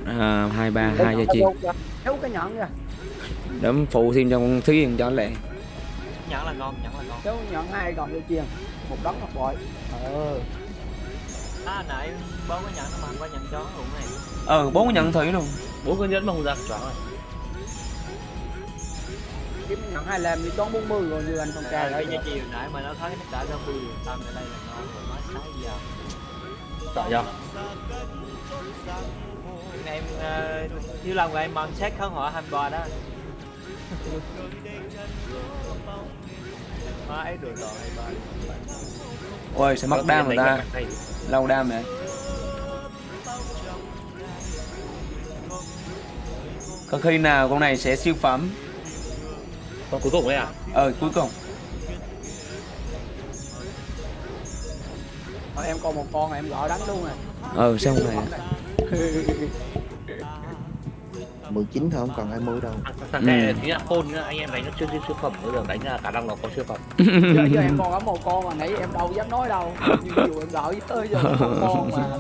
à, hai ba hai giá truyền Thiếu cái nhẫn kìa. Đấm phụ thêm cho con thúy yên cho lẹ. Nhẫn là ngon nhẫn là ngon. Thiếu nhẫn hai còn vô chiên? Một đống ngọc bội. Ờ. À nãy bố có nhẫn nó mà có nhẫn chó luôn này. Ờ bốn nhận thủy luôn. Bố cứ nhẫn mà không ra choáng rồi. Kiếm nhẫn hai làm đi toán 40 rồi như anh con trai cái đấy giá chiều nãy mà nó thấy tất cả ra bươi tâm ở đây là ngon rồi nói sai giờ sợ chưa em uh, thiếu lòng của em mong xét khán họa 23 đó. [LAUGHS] Má ấy đồ đồ 23 ôi sẽ mắc đam người ta? Lâu đam này có khi nào con này sẽ siêu phẩm? Con cuối cùng ấy à? Ờ cuối cùng. Ờ, Em còn một con em gọi đánh luôn này ờ sao con này 19 thôi không còn 20 đâu. Thằng Ừ. này chính là khôn nữa anh em đánh nó chưa chưa siêu phẩm bây giờ đánh là cả năm nó có siêu phẩm. [LAUGHS] Giờ, giờ em còn có một con mà nãy em đâu dám nói đâu. Như dù em gọi tới giờ một con mà. [LAUGHS]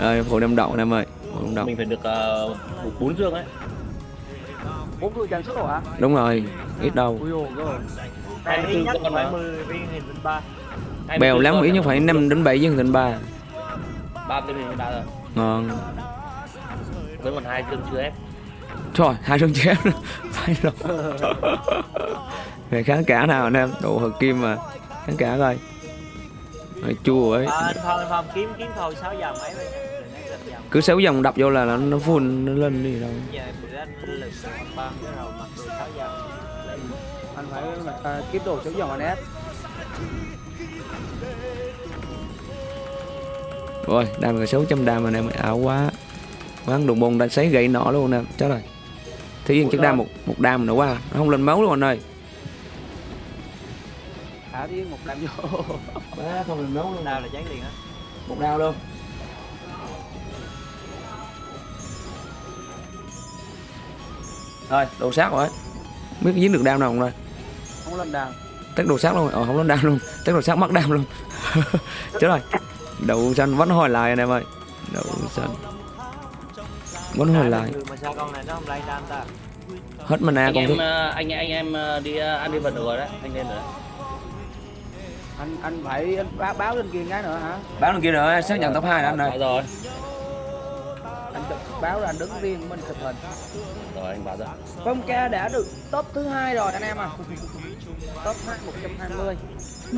Rồi phụ đem đậu em ơi. Phụ đem đậu. Mình phải được uh, bốn dương ấy. Bốn đuôi trang sức rồi hả? Đúng rồi ít đâu. Ui ôi. Rồi hai Đây mươi ít bốn nhất con phải mà 10 viên hình tinh ba. Bèo lắm ít nhất phải 5 đến 7 dân thành ba tên mình ba rồi. Ngon. Với còn hai dương chưa ép trời hai chân chém [LAUGHS] phải rồi. Về kháng cả nào anh em? Đồ hợp kim mà. Kháng cả coi. Rồi chua ấy. À, anh phong anh phong kiếm kiếm thôi 6 giờ mấy vậy rồi. Nãy lên dòng cứ xéo dòng đập vô là nó nó full nó lên đi đâu. Anh lực ba cái đầu mặc đồ 6 giờ. Anh phải à, kiếm đồ số dòng anh ép rồi đam là 600 đam anh em ơi, ảo quá. Quán đồng bông đã sấy gậy nọ luôn nè chết rồi. Thế yên chắc đam một một đam nữa quá nó không lên máu luôn anh ơi. Thả tiếng một đám vô. [LAUGHS] Má không lên máu luôn. Nào là cháy liền á. Một đao luôn. Rồi đồ sát rồi. Biết dính được đam nào không đây? Không lên đàm test đồ sát luôn. Ờ không lên đam luôn. Test đồ sát mắc đam luôn. [LAUGHS] Chết rồi đậu xanh vẫn hồi lại anh em ơi. Đậu xanh vẫn hồi lại. mà sao con này nó không lay đam ta? Hết mana anh còn em thứ ờ, anh anh em ờ, đi ờ, ăn đi vật được rồi đấy anh lên rồi đấy anh anh phải anh báo, báo lên kia cái nữa hả? Báo lên kia nữa xác nhận top 2 anh ơi. rồi. Anh báo là anh đứng riêng mình chụp hình. Rồi anh báo rồi. Phong ca đã được top thứ hai rồi anh em à. Top hai 120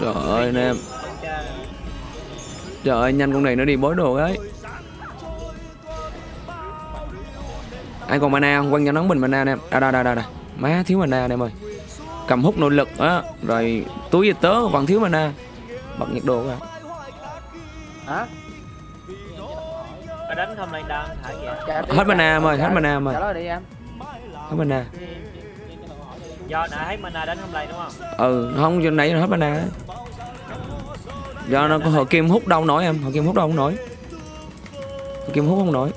trời ơi anh em. Con cha trời ơi nhanh con này nó đi bối đồ ấy. Ai còn mana không? Quăng cho nóng bình mana anh em à đây đây đây đây má thiếu mana anh em ơi. Cầm hút nội lực á. Rồi túi về tớ vẫn thiếu mana. Bật nhiệt độ ra. Hả? Đánh không lay đam thả vậy? Tiền Hết mana trả- em ơi, hết trả- mana em ơi. hết mana. Do nãy thấy mana đánh không lay đúng không? Ừ không giờ nãy nó hết mana do nó có hợp kim hút đâu nổi em hợp kim hút đâu không nổi. Hợp kim hút không nổi.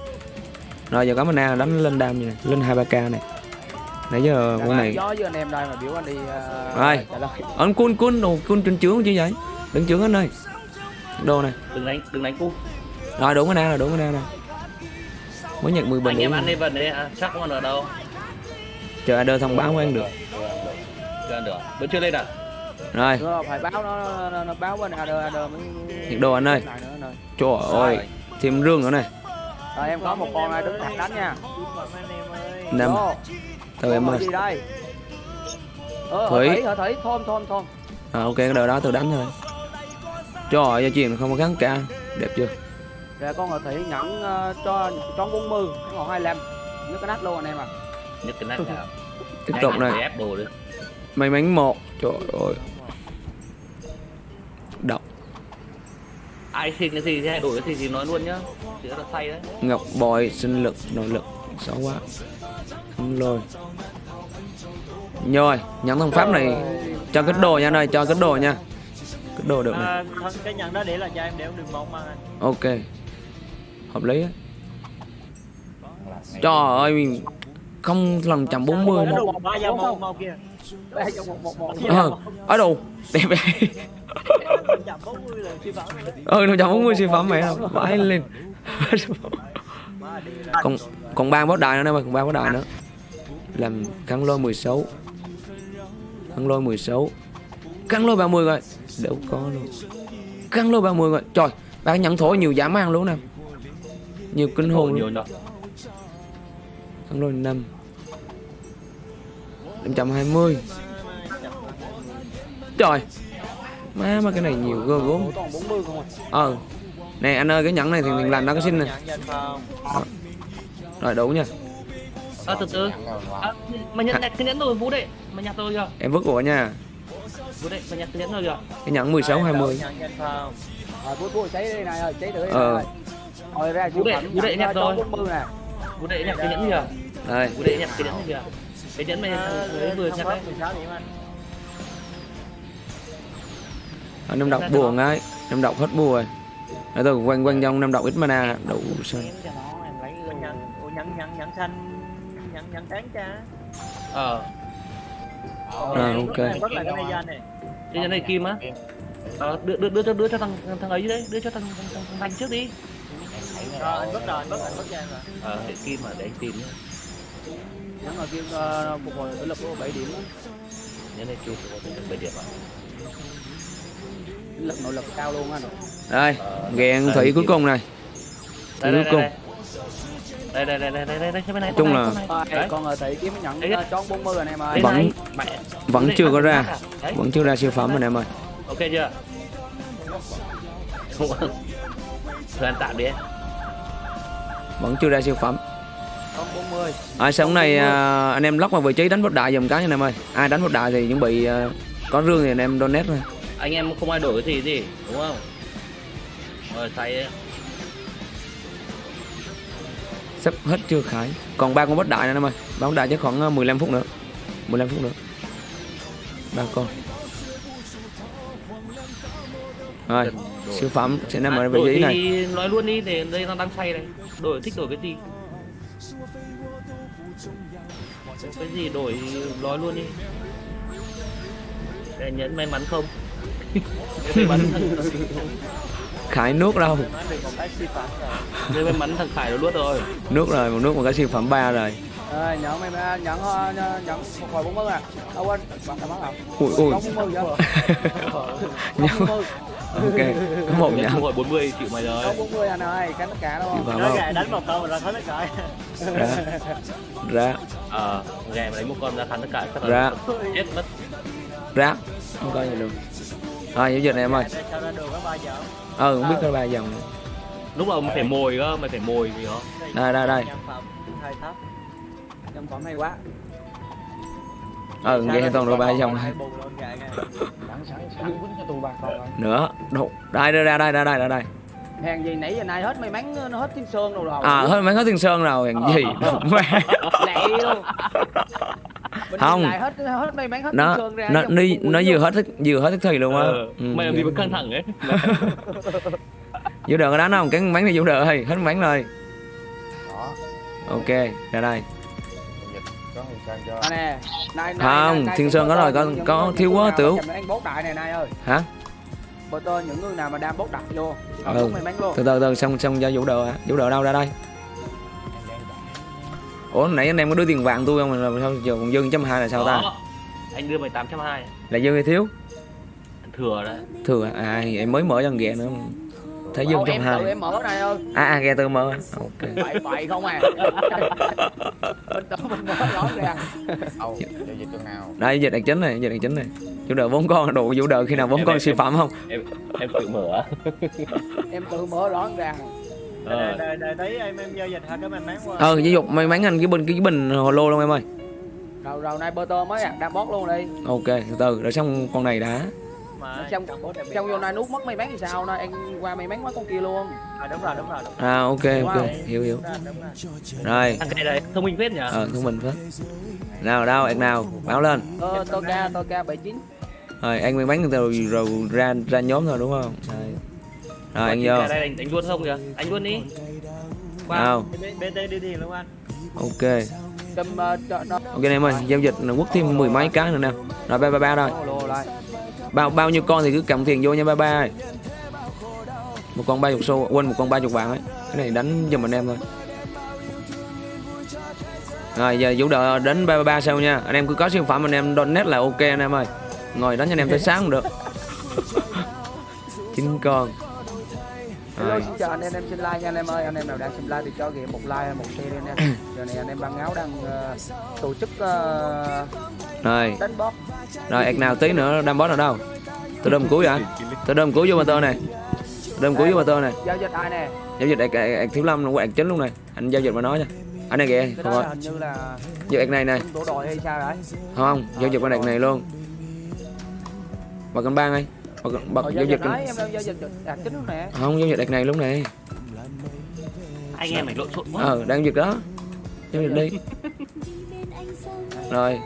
Rồi giờ có mana đánh lên đam như này lên hai ba k này. Nãy giờ con này gió với anh em đây mà biểu anh đi uh, Rồi. anh cun cun đồ cun trên trướng chứ vậy? Đứng trướng anh ơi đồ này. Đừng đánh đừng đánh cu rồi đủ mana rồi đủ mana rồi mới nhận 10 bình anh em ăn đi vật đấy à, chắc còn ở đâu. Chờ đơn thông báo của anh được. Chưa ăn được vẫn chưa lên à rồi. Phải báo nó, nó, nó, báo bên AD AD mới nhiệt độ anh ơi. Trời ơi. Thêm rương nữa này. Rồi em có một con ai đứng thẳng đánh nha. Anh em ơi. năm từ em ơi ờ, Thủy. Thủy hả Thủy. Thôn thôn thôn. À, ok cái đời đó tôi đánh thôi. Trời ơi gia truyền không có kháng ca. Đẹp chưa? Rồi con ở Thủy nhẫn uh, cho tròn 40 còn 25 nhớ cái nát luôn anh em à nhất cái nát nào? Tiếp tục này. may mắn một. Trời ơi ai xin cái gì thì hay đổi cái gì thì nói luôn nhá. Chỉ là say đấy. Ngọc bội sinh lực nội lực xấu quá. Không lôi. Rồi nhẫn thông pháp này. Cho cái đồ nha anh ơi cho cái đồ nha. Cái đồ được này. à, thôi cái nhận đó để là cho em để đừng mong mà. Anh ok. Hợp lý á. Trời ơi không lần chậm 40 nó nữa ờ ở đâu đẹp vậy chậm 40 là phi phạm rồi đấy ừ nó chậm 40 siêu phẩm mẹ đâu vãi lên. Còn còn ba bó đại nữa mày còn ba bó đại nữa. Làm cắn lôi 16 cắn lôi 16 cắn lôi 30 rồi. Đâu có luôn. Cắn lôi 30 rồi. Trời ba nhận thổi nhiều giảm ăn luôn nè. Nhiều kinh hồn. Luôn cắn lôi 5 520 trời má mà cái này nhiều gơ gốm. Ủa, toàn 40 không à. ờ nè anh ơi cái nhẫn này thì mình làm nó cái xin danh phòng rồi đủ nha. À, từ từ. À, mà nhận nhặt cái nhẫn rồi vũ đệ mà nhặt rồi chưa em vứt của nha. Vũ đệ mà nhặt cái nhẫn rồi chưa cái nhẫn 16 20 Nhận danh phòng Rồi bút bút cháy đi này ơi, cháy đi Ờ. này. Rồi ra Vũ đệ- vũ đệ nhặt rồi. 40 nè. vũ đệ nhặt cái nhẫn chưa đây vũ đệ nhặt cái nhẫn chưa cái nhẫn thằng ấy vừa nhặt đấy 16 điểm anh Ở năm độc buồn ấy năm độc hết bùa rồi. Ở tôi quanh quanh trong năm độc ít mana đủ sao. em cho nó em lấy Ủa, nhận nhận nhận xanh nhận nhận tán cha. Ờ. À, ok. rất là cái này này kim á. Ờ, đưa đưa đưa cho đưa cho thằng thằng ấy đấy đưa cho thằng thằng thằng, thằng trước đi. Rồi anh bất rồi anh bất anh bất rồi ờ để kim mà để anh tìm nhá. Nhắn là kêu ờ, phục hồi lực của 7 điểm á. này kim có thể bảy điểm à lực nội lực cao luôn anh. đây gẹn thủy cuối cùng này. Thủy đây cuối cùng. đây đây. Đây đây đây đây đây bên này Chung là- con ở thị kiếm nhận chón 40 anh em ơi. Vẫn- vẫn chưa có ra. vẫn chưa ra siêu phẩm rồi nè em ơi. Ok chưa? Thời gian tạm đi. Vẫn chưa ra siêu phẩm. Chón 40. à, sáng này à, anh em lóc vào vị trí đánh bot đại dùm cái nha anh em ơi. Ai đánh bot đại thì chuẩn bị à, có rương thì anh em donate thôi anh em không ai đổi cái gì gì đúng không? Rồi say sắp hết chưa khải? Còn ba con bot đại nữa em ơi ba bot đại chắc khoảng à, 15 phút nữa. 15 phút nữa. Ba con. Rồi siêu phẩm sẽ nằm ở À, vị đổi trí này. nói luôn đi để đây nó đang say này. Đổi thích đổi cái gì? Cái gì đổi nói luôn đi. Để nhấn may mắn không [LAUGHS] khải nước đâu? [LAUGHS] Đây bên bắn thằng Khải nó luốt rồi Nước rồi, một nước một cái siêu phẩm 3 rồi. Rồi, nhẫn em, nhẫn, nhẫn một hồi 40 nè Đâu quên, bạn phải bắn không? Ui, ui. Nhẫn Ok, có một nhẫn Một bốn mươi chịu mày rồi. Bốn mươi anh ơi, cánh tất cả đúng không? Nó gà đánh một con là thắng tất cả. Ra. Ra. Ờ, gà mà đánh một con ra thắng tất cả Ra. Chết mất. Ra. Không coi gì được rồi giao dịch này em ơi. Ừ không biết có ba dòng Lúc đầu mày phải mồi cơ, mày phải mồi gì đó. Đây đây đây Hơi Trong phẩm hay quá. Ừ nghe toàn đồ ba dòng này nữa đâu đây đây đây đây đây đây. Hàng gì nãy giờ nay hết may mắn nó hết thiên sơn đâu rồi. à hết mấy hết thiên sơn rồi. Hàng gì? Mẹ. Lẹ luôn. Mình Không. lại hết hết may mắn hết nó thiên sơn ra. nó nó nó vừa hết thức vừa hết thức thì luôn á. Ờ, ừ, mày làm gì mà căng thẳng ấy. [LAUGHS] Vũ có đánh không? Cái bánh này vũ đờ ơi hết bánh rồi. Đó. Ok ra đây. Không, Thiên Sơn có rồi, có- có thiếu quá nào ơi. hả Bơ tơ những người nào mà đang bốt đặt vô. Ừ. Ừ. may mắn luôn. từ từ từ xong xong cho vũ đờ vũ đờ đâu ra đây ủa nãy anh em có đưa tiền vàng tôi không mà làm sao giờ còn dư trăm hai là sao ta Đó. anh đưa mày 820 là dư hay thiếu thừa đấy thừa à em mới mở cho thằng ghẹ nữa Đâu, trăm em hai. em mở này ơi. à à ghẹ tự mở. Ok. Bậy bậy không à. mình tự mình mở rõ dịch nào? Đây dịch đặc chính này dịch đặc chính này. Vũ đờ bốn con đủ vũ đờ khi nào bốn Em- con em- siêu phẩm không? em em tự mở. Em tự mở rõ ra. đây ờ. đây đây thấy em em giao dịch hai cái may mắn qua. Ờ giáo dục may mắn anh cái bình cái bình hồ lô luôn em ơi. Rồi rồi nay bơ tơ mới à, đang bót luôn đi. ok từ từ rồi xong con này đã mà trong xong vô nay nút mất may mắn thì sao? Nay anh qua may mắn quá con kia luôn. à, đúng rồi đúng rồi đúng rồi. À ok ok. Wow. hiểu hiểu. Đúng rồi, đúng rồi. Rồi. Thằng này này thông minh phết nhỉ? Ờ thông minh phết nào đâu ẹt nào báo lên. Tơ tơ ca tơ ca 79. rồi ăn miếng bánh rồi rồi ra ra nhóm thôi đúng không? Rồi rồi ăn vô. Đây anh anh luôn không kìa? Anh luôn đi. Nào. Bên bên đây đi đi luôn anh ok. Uh, nó. Ok anh em ơi giao dịch là quất thêm mười mấy cái nữa nè. Rồi ba ba ba rồi bao bao nhiêu con thì cứ cầm tiền vô nha ba ba một con ba chục xu quên một con ba chục vàng ấy. Cái này đánh giùm anh em thôi. Rồi giờ vũ đợi đến ba ba ba sau nha. Anh em cứ có siêu phẩm anh em donate là ok anh em ơi. Ngồi đánh cho anh em tới sáng cũng được. Chín con. Hello rồi xin chào anh em em xin like nha anh em ơi. Anh em nào đang xem like thì cho ghim một like một share đi nha [COUGHS] giờ này anh em băng áo đang ờ, tổ chức uh, rồi. đánh bóp rồi ẹc nào tí nữa đâm boss ở đâu? Tôi đâm cuối vậy. Tôi đâm cuối vô motor này. Đâm cuối vô motor này. Giao dịch ai nè? Giao dịch ẹc thiếu lâm luôn ẹc chính luôn này. Anh giao dịch mà nói nha. Anh này kìa không rồi giao ẹc này này. tổ đội hay sao đấy không giao dịch con ẹc này luôn. Bật con bang ơi bật, bật Ờ, giao dịch dịch không giao dịch ẹc này luôn này anh em mình lộn xộn quá. Ờ đang dịch đó. Giao dịch đi. [LAUGHS] Rồi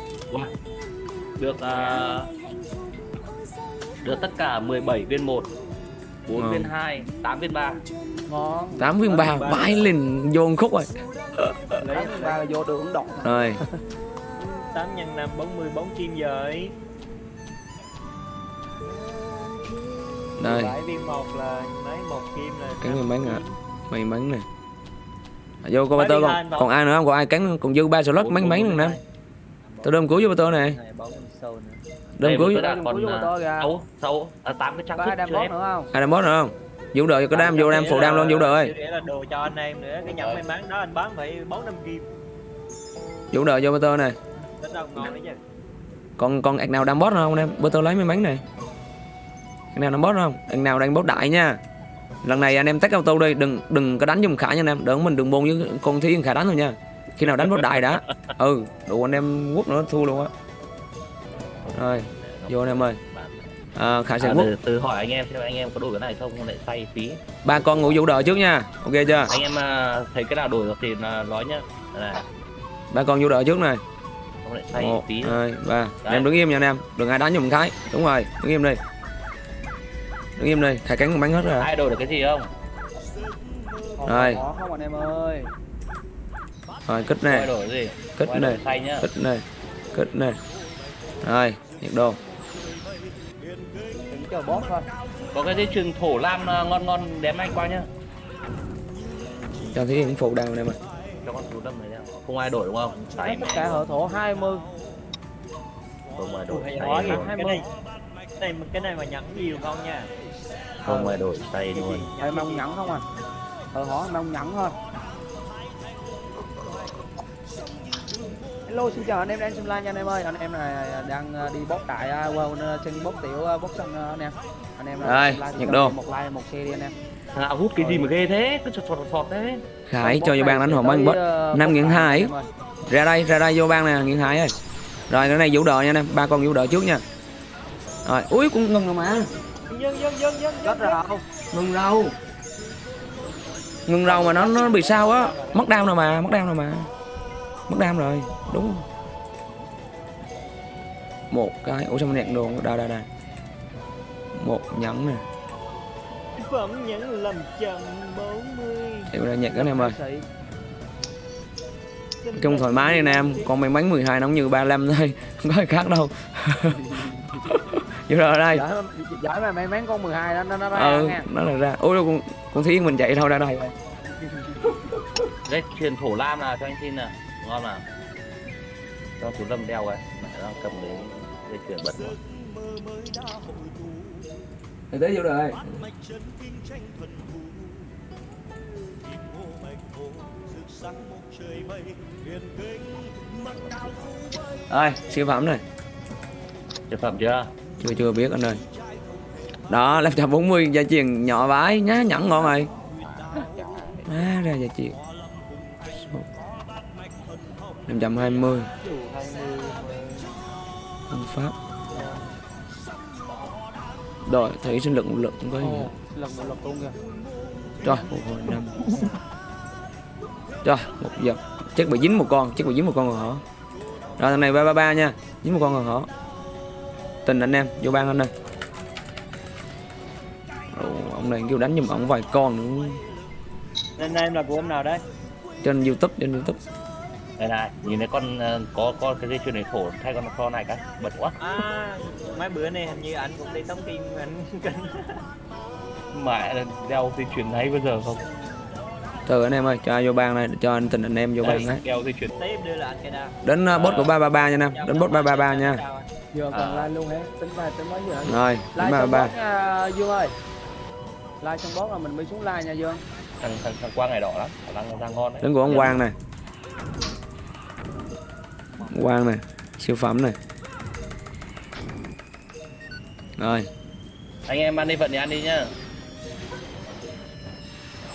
được à, được tất cả 17 viên 1 4 Ngon. viên 2 8 viên 3 ngon. Tám viên ba vãi lên vô khúc rồi. [LAUGHS] Lấy ba là vô đường động rồi. [LAUGHS] 8 nhân 5 40 bóng kim rồi. Đây bảy viên một là mấy một kim là Cắn viên bánh ạ. kim. may mắn này. À, vô con ba tơ viên còn còn ai nữa không? Còn ai cắn còn dư ba slot mấy mấy nữa nè. tôi đâm cuối vô ba tơ này Tôi đã Đâm còn cuối vô à, tôi kìa. sáu sáu à, 8 cái trang sức đam chưa bóp em? nữa không? Ai đâm boss nữa không? Vũ đợi có đam vô đam phụ đam luôn vũ đợi Để là đồ cho anh em nữa. Cái nhẫn may mắn đó anh bán phải 4 năm kim. Vũ đợi vô tơ này. Còn còn ẹc nào đam boss nữa không em? Ba tơ lấy may mắn này. Ẹc nào đam boss nữa không? Ẹc nào đang boss đại nha. Lần này anh em tách auto đi. Đừng đừng có đánh giùm khả nha anh em. Đừng mình đừng bôn với con thí khả đánh thôi nha. Khi nào đánh boss đại đã. [LAUGHS] Ừ đủ anh em quất nữa thua luôn á rồi vô anh em ơi. À, khả sẽ À, từ, từ hỏi anh em xem anh em có đổi cái này không không lại say phí. Ba con ngủ vũ đợi trước nha ok chưa? Anh em à, thấy cái nào đổi được thì là nói nhá. Là ba con vũ đợi trước này. Không lại say một hai ba. Anh em đứng im nha anh em đừng ai đánh giùm cái đúng rồi đứng im đi. Đứng im đi khai cánh con bánh hết rồi. Ai đổi được cái gì không? Rồi. không anh em ơi. Rồi kích gì? Kích này. kích này. Kích này. Rồi nhiệt độ chờ boss thôi có cái dây chuyền thổ lam à, ngon ngon đếm anh qua nhá. Cho thí nghiệm phụ đào này mà. Cho con chú đâm này nhá. Không ai đổi đúng không? Say tất cả hở thổ 20 không ai đổi quá, luôn. cái này cái này cái này mà nhẫn nhiều không nha. Không ai đổi say luôn. em mong nhẫn không à? Hở hổ mong nhẫn thôi Hello xin chào anh em đang xem live nha anh em ơi. Anh em này đang ờ, đi bóp tại uh, wow, trên bóp tiểu bóp xanh uh, anh em anh em Rồi, độ. em một like một share đi anh em. À, hút cái gì mà ghê thế? Cứ sọt sọt sọt thế. Khải cho vô bang đánh hồn ờ, năm bóp. nghìn đại hai anh em ơi. ra đây ra đây vô bang nè nghìn hai ơi. Rồi cái này vũ đợi nha anh em ba con vũ đợi trước nha. Rồi ui cũng ngừng rồi mà. Dân dân dân dân Chết rồi. Ngừng rau ngừng rau mà nó nó bị sao á. Mất đam rồi mà mất đam rồi mà. Mất đam rồi đúng một cái ủa sao mình nhạc đồ đây đây đây một nhẫn nè. Phẩm nhẫn làm chậm 40 để ra nhạc cái này em ơi. Chung thoải mái đi nam Còn may mắn 12 nóng như 35 thôi. [LAUGHS] Không có gì khác đâu. [LAUGHS] Vô rồi đây. Giỏi mà may mắn con 12 đó nó nó ra Ừ nha. nó là ra. Ôi đâu con, con Thiên mình chạy đâu ra đây? Vậy dây chuyền thổ lam nào cho anh xin nè. Ngon nào cho chú lâm đeo ấy mẹ đang cầm cái dây chuyền bật rồi Để tới vô rồi Rồi siêu phẩm này. Chế phẩm chưa? Chưa chưa biết anh ơi. Đó 540 gia truyền nhỏ vãi nhá nhẫn ngon rồi Má ra gia truyền. 520 Phương pháp. Rồi thấy sinh lực một lực không có gì một luôn kìa. Rồi một hồi năm. Rồi một giờ. Chắc bị dính một con Chắc bị dính một con rồi hả Rồi thằng này ba ba ba nha. Dính một con rồi hả tình anh em vô ban anh ơi. Ồ, ông này kêu đánh giùm ông vài con nữa. Nên em là của ông nào đấy? trên youtube trên youtube đây này nhìn thấy con ờ, có con cái dây chuyền này thổ thay con con này cái bật quá. À, mấy bữa này hình như anh cũng đi tống kim anh kinh. [LAUGHS] mẹ đeo dây chuyền ấy bây giờ không? Từ anh em ơi cho vô ban này cho anh tình anh em vô ban Đây, ấy đeo dây chuyền. Tiếp đưa là anh cái nào? đến uh, bot của 333 nha anh em đến bot 333 nha. giờ còn À. like luôn hả? Tính vài tính mấy giờ? Rồi like trong 333 bot nha Dương ơi. Like trong bot là mình mới xuống like nha Dương thằng thằng thằng quang này đỏ lắm đang đang ngon đấy. Đến của ông Quang này Quang này siêu phẩm này rồi anh em ăn đi vận thì ăn đi nhá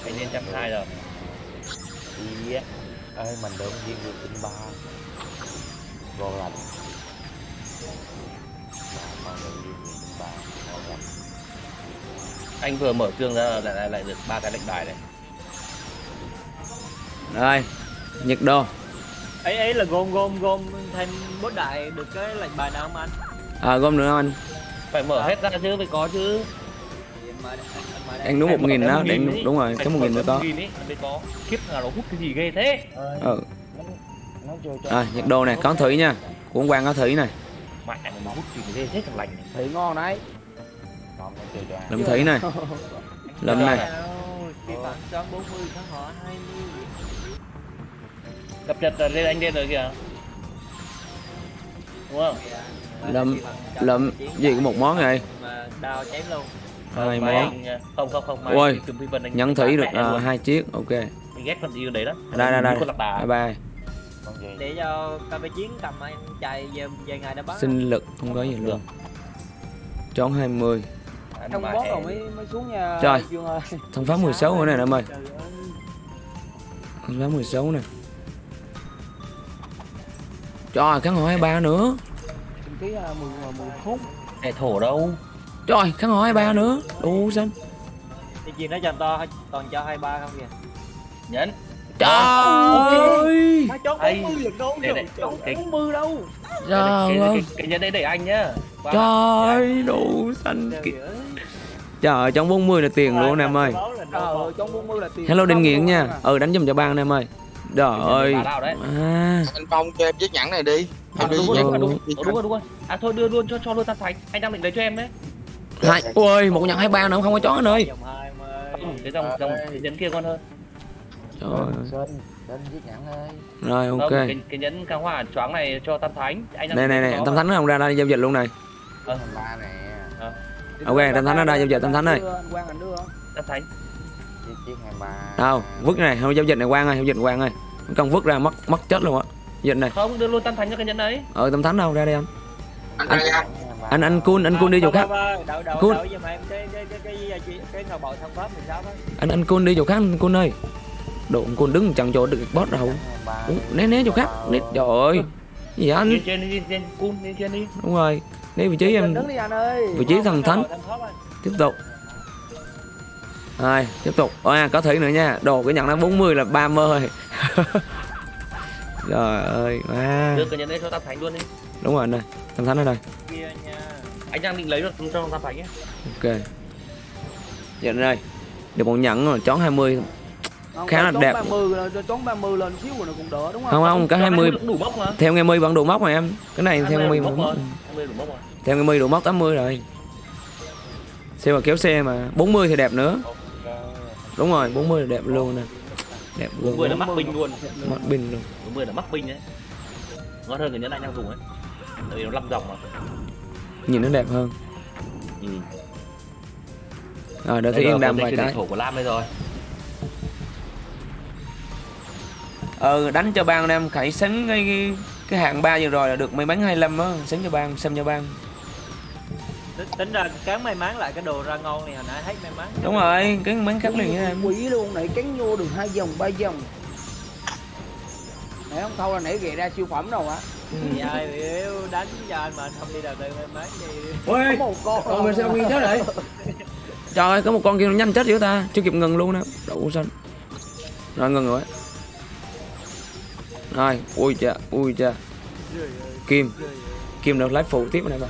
anh lên trăm hai rồi Iya. Ê, mình đỡ viên được tinh ba. Ngon lành. Anh vừa mở trương ra lại lại, lại được ba cái lệnh bài này rồi nhiệt độ ấy ấy là gom gom gom thêm bốt đại được cái lệnh bài nào không anh? à gom nữa không anh? Phải mở hết ra chứ phải có chứ. Anh đúng một nghìn đó để ấy. đúng rồi cái một nghìn mới có. kiếp nào nó hút cái gì ghê thế. Ừ. Rồi nhiệt độ này có thủy nha. Của ông Quang có thủy này. Mẹ nó hút gì ghê thế thằng lành này. Thị ngon đấy. Lâm thủy này. [LAUGHS] Lâm này. Cái bản son 40 tháng họ 20. Cập nhật là lên anh lên rồi kìa. Đúng không? Lâm lâm gì có một món này Mà đào chém luôn. hai món. không không không Ôi, nhẫn thủy được à, hai chiếc ok. Mình ghét con yêu đấy đó đây đây đây. bye bye. Con gì? Để cho cà chiến cầm anh chạy về về ngày đã bắt. sinh lực không có gì luôn. Chón 20 Ăn Trong em. rồi mới mới xuống nha Trời. Thông phá 16 nữa này em ơi. Thông phá 16 này trời kháng hỏi 23 nữa. Ký à, mười mười khúc Ê, thổ đâu? Trời kháng hỏi 23 nữa. Đủ xanh Đi chuyện đó cho anh to toàn cho 23 không kìa. nhẫn. Trời ơi. Má chốt Hay. 40 lần đâu cái- 40 đâu. trời cái, ơi. cái, cái nhẫn đấy để anh nhá. Qua. trời ơi đủ xanh Trời trời trong 40 là tiền luôn em ơi. Báo là Trời đâu ơi trong 40 là tiền. Hello định nghiện nha. ừ đánh giùm cho ban em ơi trời ơi. à. Anh Phong cho em chiếc nhẫn này đi. À, Em đi đúng, rồi, nhẫn đúng, rồi, đúng, rồi, đúng rồi đúng rồi. À thôi đưa luôn cho cho luôn tam thành. Anh đang định lấy cho em đấy. Hai ôi một nhận 23 nữa không có chó anh ơi. Không cái dòng dòng nhẫn kia ngon hơn. Trời ơi. Nhẫn rồi không ok. cái, cái nhẫn cao hòa choáng này cho tam thánh. Anh này này này tam thánh nó không ra đây giao dịch luôn này. Ba nè. ok tam thánh nó ra giao dịch tam thánh này Đưa, anh Quang anh đưa tam thánh. Chiếc chiếc 23. Đâu vứt này không giao dịch này quang ơi giao dịch quang ơi. Không vứt ra mất mất chết luôn á. Dịch này. Không đưa luôn tam thánh cho cái nhẫn đấy. Ờ tam thánh đâu ra đây anh. Anh Anh- anh anh cun anh cun đi chỗ khác. Đậu đậu Cool. đậu giùm em cái cái cái cái cái cái cái ngầu bội thông pháp 16 á. anh anh cun đi chỗ khác anh cun ơi. Độ cun đứng chẳng chỗ được boss đâu. Né né chỗ khác né trời ơi. Gì anh? Lên trên đi lên trên cun lên trên đi. Đúng rồi né vị trí em. đứng đi anh ơi. Vị trí thần thánh. tiếp tục rồi tiếp tục. À, có thủy nữa nha. Đồ cái nhận nó 40 là 30 rồi [LAUGHS] trời ơi à, đưa cái nhẫn đấy cho tam thánh luôn đi. Đúng rồi anh ơi tam thánh ở đây. Kia nha. anh đang định lấy được cho tam thánh ấy ok. Giờ đây. Được một nhẫn rồi chón 20 Không, khá là đẹp. 30 là chón 30 lên xíu rồi nó cũng đỡ đúng không? Không không Cho 20 cũng đủ bốc mà. Theo nghe mi vẫn đủ móc mà em. Cái này theo nghe mi đủ vẫn bốc đủ móc rồi 20 đủ bốc rồi. Theo nghe mi đủ móc 80 rồi. Xe mà kéo xe mà 40 thì đẹp nữa đúng rồi 40 là đẹp luôn nè. Đẹp luôn. 40 là mắc binh luôn. Mắt pin luôn. 40 là mắc binh đấy. Ngon hơn cái nhẫn anh đang dùng ấy. Tại vì nó 5 dòng mà. Nhìn nó đẹp hơn. Ừ. rồi đợi thấy yên dây vài cái thổ của Lam đây rồi. Ừ đánh cho ban em khải sánh cái cái, hạng 3 vừa rồi là được may mắn 25 á. Sánh cho ban xem cho ban Tính- ra cán may mắn lại cái đồ ra ngon này hồi nãy hết may mắn. Đúng rồi cái mắn cắt liền nha quỷ luôn nãy cắn vô được hai vòng ba vòng. Nãy không thâu là nãy ghệ ra siêu phẩm đâu á thì ai biểu đánh cho anh mà không đi đầu tư may mắn thì ôi có một con. con mình sao nguyên chết rồi trời ơi có một con kia nó nhanh chết dữ ta. Chưa kịp ngừng luôn nè đậu xanh. Rồi ngừng rồi. Rồi ui cha ui cha kim. Kim được lái phụ tiếp này bà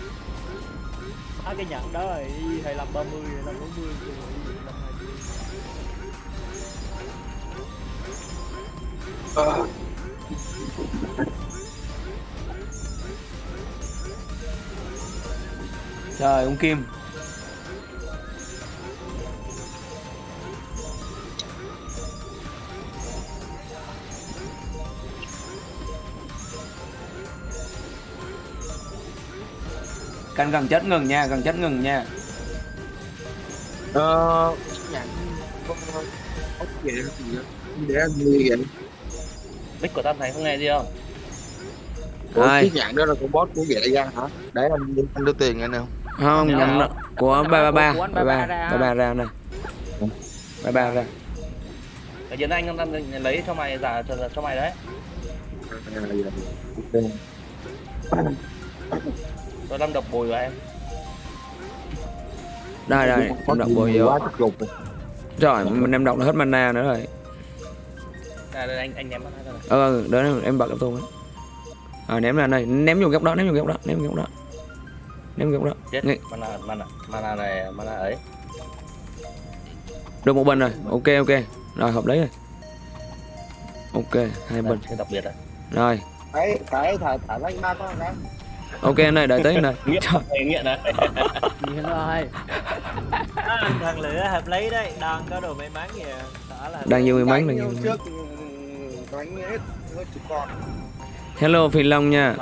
à, cái nhận đó rồi thầy làm 30 hay làm 40 rồi làm 20 Trời ông Kim. Canh gần chết ngừng nha, gần chết ngừng nha Ờ, ốc để anh nuôi vậy. mic của tam thành không nghe gì không Ủa, Ai? cái nhận đó là con boss của ghệ ra hả? Để anh anh đưa tiền anh không? Không, Nhận nhận của 333 Của anh 33 33 ra. 33 ra này 33 ra cái diễn anh đang lấy cho mày giả cho, cho mày đấy À, dạ. Tôi đang đập bồi vào em. Đây đây, em đọc bồi vô. rồi. Trời, mình em đọc là hết mana nữa rồi. Đây, đây anh anh ném ra này. Ờ, đó em bật cái tôi À ném ra đây, ném vô góc đó, ném vô góc đó, ném vô góc đó. Ném vô góc đó. Chết mana mana mana này mana ấy. Được một bên rồi, ok ok. Rồi hợp lý rồi. Ok, hai bên. Đây, đặc biệt đấy Rồi, Phải phải thả thả lấy ba con ra. Ok anh ơi, đợi anh ơi nghiện Thầy nghiện đấy. Nghiện rồi. À, thằng lửa hợp lấy đấy đang có đồ may mắn kìa. Là Đang nhiều may mắn, đang Đánh nhiều trước đánh hết hết chục con. Hello Phi Long nha.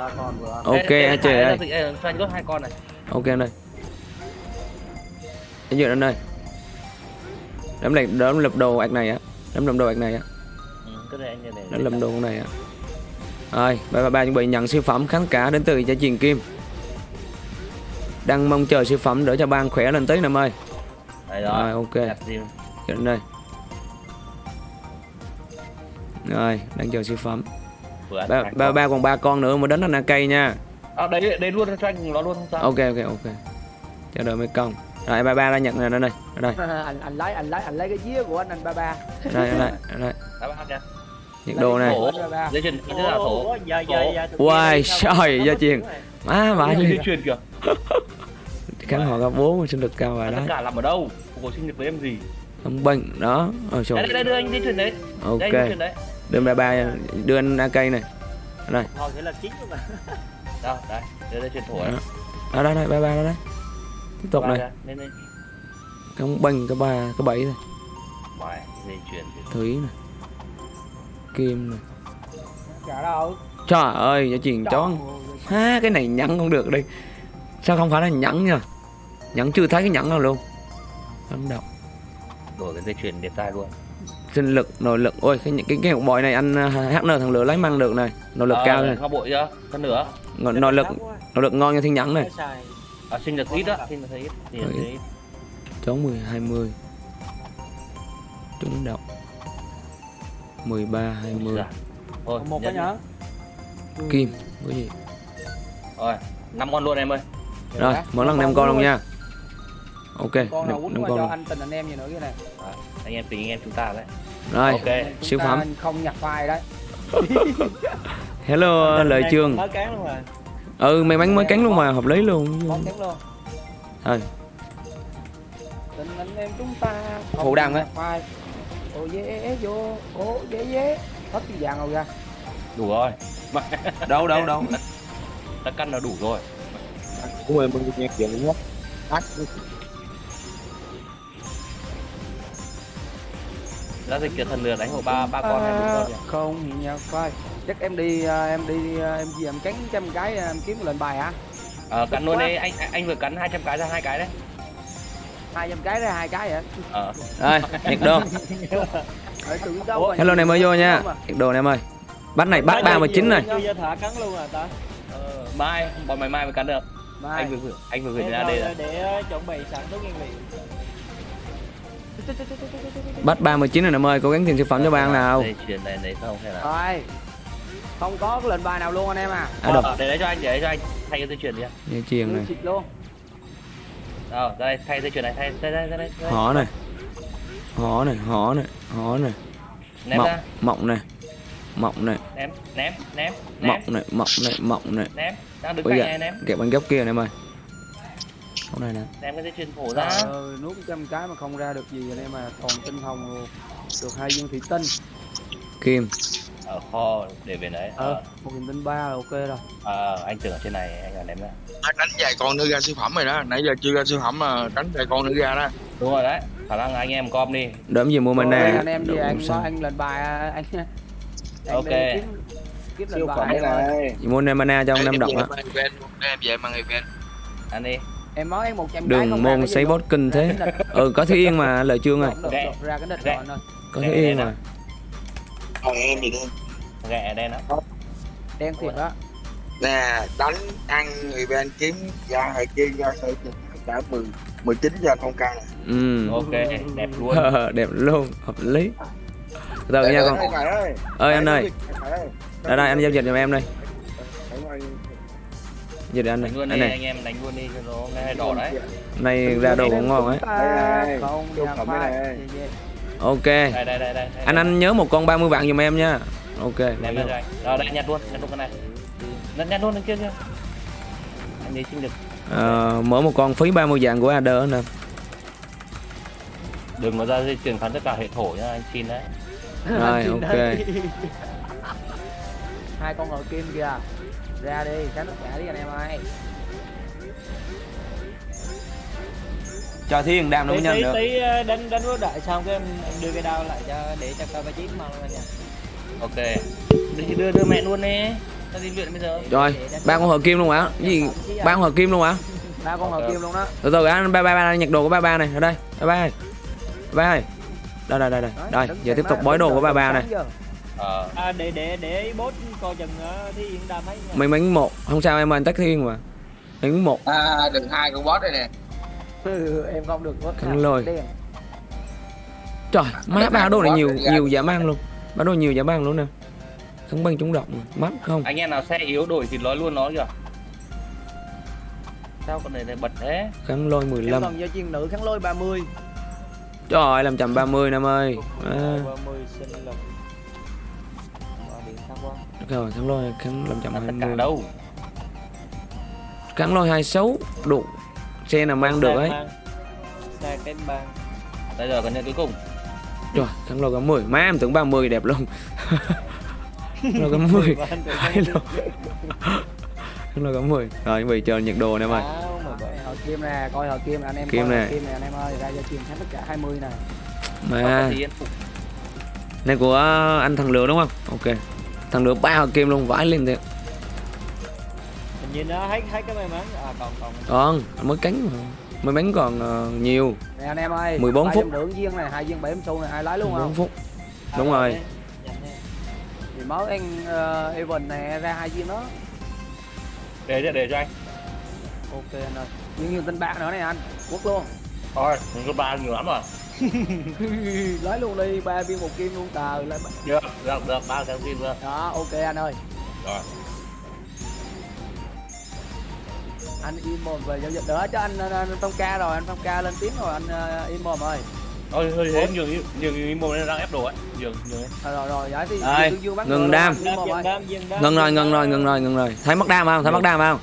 Ok Đây, anh chị đây, ơi. đây, đây, cho anh hai con này. Ok anh ơi. Anh duyệt anh ơi Đấm này, đấm lập đồ ạc này á. Đấm lập đồ ạc này á. Ừ, cái này anh như này. Đấm lập đồ con này á Rồi, 333 chuẩn bị nhận siêu phẩm khán cả đến từ gia truyền Kim. Đang mong chờ siêu phẩm để cho ban khỏe lên tí em ơi. Đấy Rồi, rồi ok. Anh ơi Rồi, đang chờ siêu phẩm. Ba, ba, ba còn ba con nữa mới đến anh cây nha. À, đấy đấy luôn cho anh nó luôn không sao? Ok ok ok. Chờ đợi mấy con. Rồi ba ba đã nhận rồi đây đây đây. [LAUGHS] Anh anh lấy anh lấy anh lấy cái dĩa của anh anh ba ba. Đây đây đây Đá bát nha nhiệt độ này. Dây chuyền cái là thổ. Uầy, sao trời, gia truyền. này? má dây đi chuyền kìa. khán [LAUGHS] họ gặp bố sinh lực cao và tất đấy. cả làm ở đâu? Cuộc sinh nhật với em gì? Không bệnh đó. Ờ đây trời. Đây, đây đưa anh dây chuyền đấy. Ok. đây đưa ba ba đưa anh AK này. Đây Hồi sẽ là chín luôn mà. Đâu đây đây dây chuyền thổ đó đây đây ba ba đó đấy tiếp tục Ba này. lên không bệnh cái ba cái bảy này. Thủy này kim này. Đâu. Trời ơi gia truyền chó. Ha cái này nhẫn không được đi. Sao không phải là nhẫn nha nhẫn chưa thấy cái nhẫn nào luôn. Không đọc đổi cái dây chuyền đẹp trai luôn. Sinh lực nội lực. Ôi cái cái cái bội này anh uh, HN thằng lửa lấy mang được này. Nội lực Ờ, cao này. bội chưa? Phân nửa. Ngọ- nội lực nội lực ngon như thiên nhẫn này. À, sinh nhật ít á, sinh nhật ít. Ít. chống 10 20 trúng độc 13 20 Dạ. Thôi, một cái nhá. kim cái gì? Rồi, năm con luôn em ơi. rồi mỗi lần năm con luôn nha. Ok con nào năm quýnh năm qua con cho anh tình anh em gì nữa cái này Anh em tình anh em chúng ta đấy. rồi Ok. Siêu phẩm. không nhặt file đấy. [LAUGHS] Hello này trường. Mới cán luôn mà. Ừ may mắn mới cắn luôn mà hợp lý luôn. Con kém luôn. Thôi. tình anh em chúng ta Phụ đăng á. Ô dế vô ô dế dế hết cái vàng rồi ra Đủ rồi. [LAUGHS] đâu đâu đâu Đã căn là đủ rồi. Của em mình nghe chuyện nhất. Ách Đã dịch cái thần lửa đánh hộ ba ba con em đúng À, rồi. nhỉ? không nhặt file chắc em đi à, em đi à, em gì em cắn trăm cái em kiếm lệnh bài hả Ờ, cắn luôn đi, anh anh vừa cắn 200 cái ra hai cái đấy. Hai trăm cái ra hai cái hả Ờ. rồi đâu mà hello này mới vô nha mà. nhiệt độ này em ơi bắt này bắt ba mươi chín này Chưa giờ thả cắn luôn à ta Ờ, mai, bọn mày mai mới cắn được. Mai. Anh vừa gửi, anh vừa gửi ra đây rồi. để ờ, chuẩn bị sẵn tốt nguyên vị bắt 39 rồi em ơi cố gắng tìm siêu phẩm cho bạn nào Dây chuyền này lấy không hay là? rồi không có cái lệnh bài nào luôn anh em à à đọc Ờ, để đấy cho anh, để đấy cho anh. Thay cái dây chuyền đi. dây chuyền này luôn Ờ, ra đây, thay dây chuyền này, thay, đây đây đây họ này. Họ này họ này họ này. Ném mộng ra, mộng này. Mộng này. Ném, ném, ném, ném, mộng này mộng này mộng này. Ném. Đang đứng cạnh này ném. kẹp bên góc kia này em ơi. Con này nè. đem cái dây chuyền thổ ra. Ơi, nuốt trăm cái mà không ra được gì anh em mà toàn tinh hồng luôn. Được hai viên thủy tinh. Kim. Ở kho để về đấy ờ ờ một nghìn tinh ba là ok rồi à, anh tưởng ở trên này anh là ném ra Anh đánh vài con nữa ra siêu phẩm rồi đó nãy giờ chưa ra siêu phẩm mà đánh vài con nữa ra đó đúng rồi đấy khả năng anh em com đi Đỡ gì mua mana. anh em gì Đủ anh sao. anh lên bài anh anh Ok. đi kiếm kiếm lên siêu bài phẩm này Mua mana cho ông Nam Em độc á. em về mang event ăn đi em nói em một trăm Đường ra môn gì sấy bot kinh thế. Ừ có Thúy Yên mà lời chương rồi. Ra cái Ghẹ. rồi anh ơi Có Đây, đây Yên nè. mà. Còn em thì đi ghẹ đen đó đen thiệt đó nè đánh ăn event kiếm ra hay kia ra sẽ cả 10 19 giờ ca này Ừ. ok đẹp [LAUGHS] luôn Đẹp luôn, hợp lý. Từ nha con. Ơi anh ơi, đây đây anh giao dịch giùm em đây. Ơi. Dịch anh này. Anh này. anh em đánh luôn đi cho nó nghe đỏ đấy Này ra đồ cũng ngon ấy. Không. Ok. đây đây đây đây, đây Anh anh nhớ một con 30 vạn giùm em nha. Ok. ném anh rồi đây nhặt luôn nhặt luôn cái này. Nhặt nhặt luôn đằng kia kia anh ấy sinh được Ờ, mở một con phí 30 vạn của Ader nè. đừng có ra dây chuyền khán tất cả hệ thổ nhá anh xin đấy. Rồi, ok. [LAUGHS] hai con ngồi kim kìa. Ra đi tránh tất cả đi anh em ơi. Cho Thúy Yên đam nó mới nhanh tí được. tí ờ, đánh đánh vô đại xong cái em, đưa cái đao lại cho để cho coi ba mà luôn nha ok đi đưa đưa mẹ luôn đi ta đi luyện bây giờ Rồi, ba con hợp kim luôn hả? Cái gì? Ba con hợp kim luôn hả? ba con ngồi kim luôn đó Từ từ anh ba ba ba nhặt đồ của ba ba này ở đây. Ba ba ơi. Ba ba ơi. Đây đây đây đây. Đây, giờ tiếp tục bói đồ của ba ba này. ờ à, để để để bốt coi chừng ờ, thì yên đam nha Mình bánh một, không sao em anh tách Thúy Yên mà. Bánh một. à đừng hai con boss đây nè Ừ, em không được Khăn nào. lôi. Trời, má ba đồ này nhiều nhiều giả mang luôn. Ba đồ nhiều giả mang luôn nè. Không băng trúng độc mà. Mắt không. anh em nào xe yếu đổi thì nói luôn nó kìa sao con này lại bật thế Kháng lôi em 15. còn do chiên nữ kháng lôi 30 Trời ơi, 530 năm ơi. À, 30 sinh lực Mà điện thắc quá rồi, kháng lôi kháng là tất cả 520. đâu Kháng lôi 26 đủ. Xe nào mang được ấy. xe cái bang bây giờ còn nhận cuối cùng Trời, kháng lôi có 10. Má em tưởng 30 đẹp luôn. lôi có 10. Hai lô. Kháng lôi có 10. Rồi, chuẩn bị chờ nhiệt đồ nè em ơi. hồi kim nè coi hồi kim anh em Kim nè. hồi kim nè anh em ơi ra cho chiên thắng tất cả 20 nè Mà này của anh thằng lửa đúng không? Ok. Thằng lửa ba hợp kim luôn, vãi lên thiệt. hình như nó thấy thấy cái may mắn à còn còn Còn, mới cánh mà. Mới bánh còn ờ, nhiều. nè anh em ơi 14 ba phút. rưỡi viên này hai viên bảy xu này ai lái luôn 4 không phút. À, Đúng rồi. Thì mới anh uh, Evan nè ra hai viên đó. Để cho để cho anh. Ok anh ơi. Nhưng nhiều tên bạc nữa này anh quất luôn. Thôi mình có ba nhiều lắm rồi. [LAUGHS] Lấy luôn đi ba viên một kim luôn tờ lấy được được được ba cái kim rồi. Đó ok anh ơi. Rồi anh in mồm về giao dịch đỡ cho anh, anh, anh Phong ca rồi anh Phong ca lên tiếng rồi anh uh, in mồm ơi thôi hơi thế nhường nhường nhường mồm đang ép đồ ấy nhường nhường ấy. rồi rồi rồi giải thì bắt ngừng đam. anh Ngừng rồi, ngừng rồi, ngừng rồi, ngừng rồi. Thấy mất đam không? Thấy mất đam không?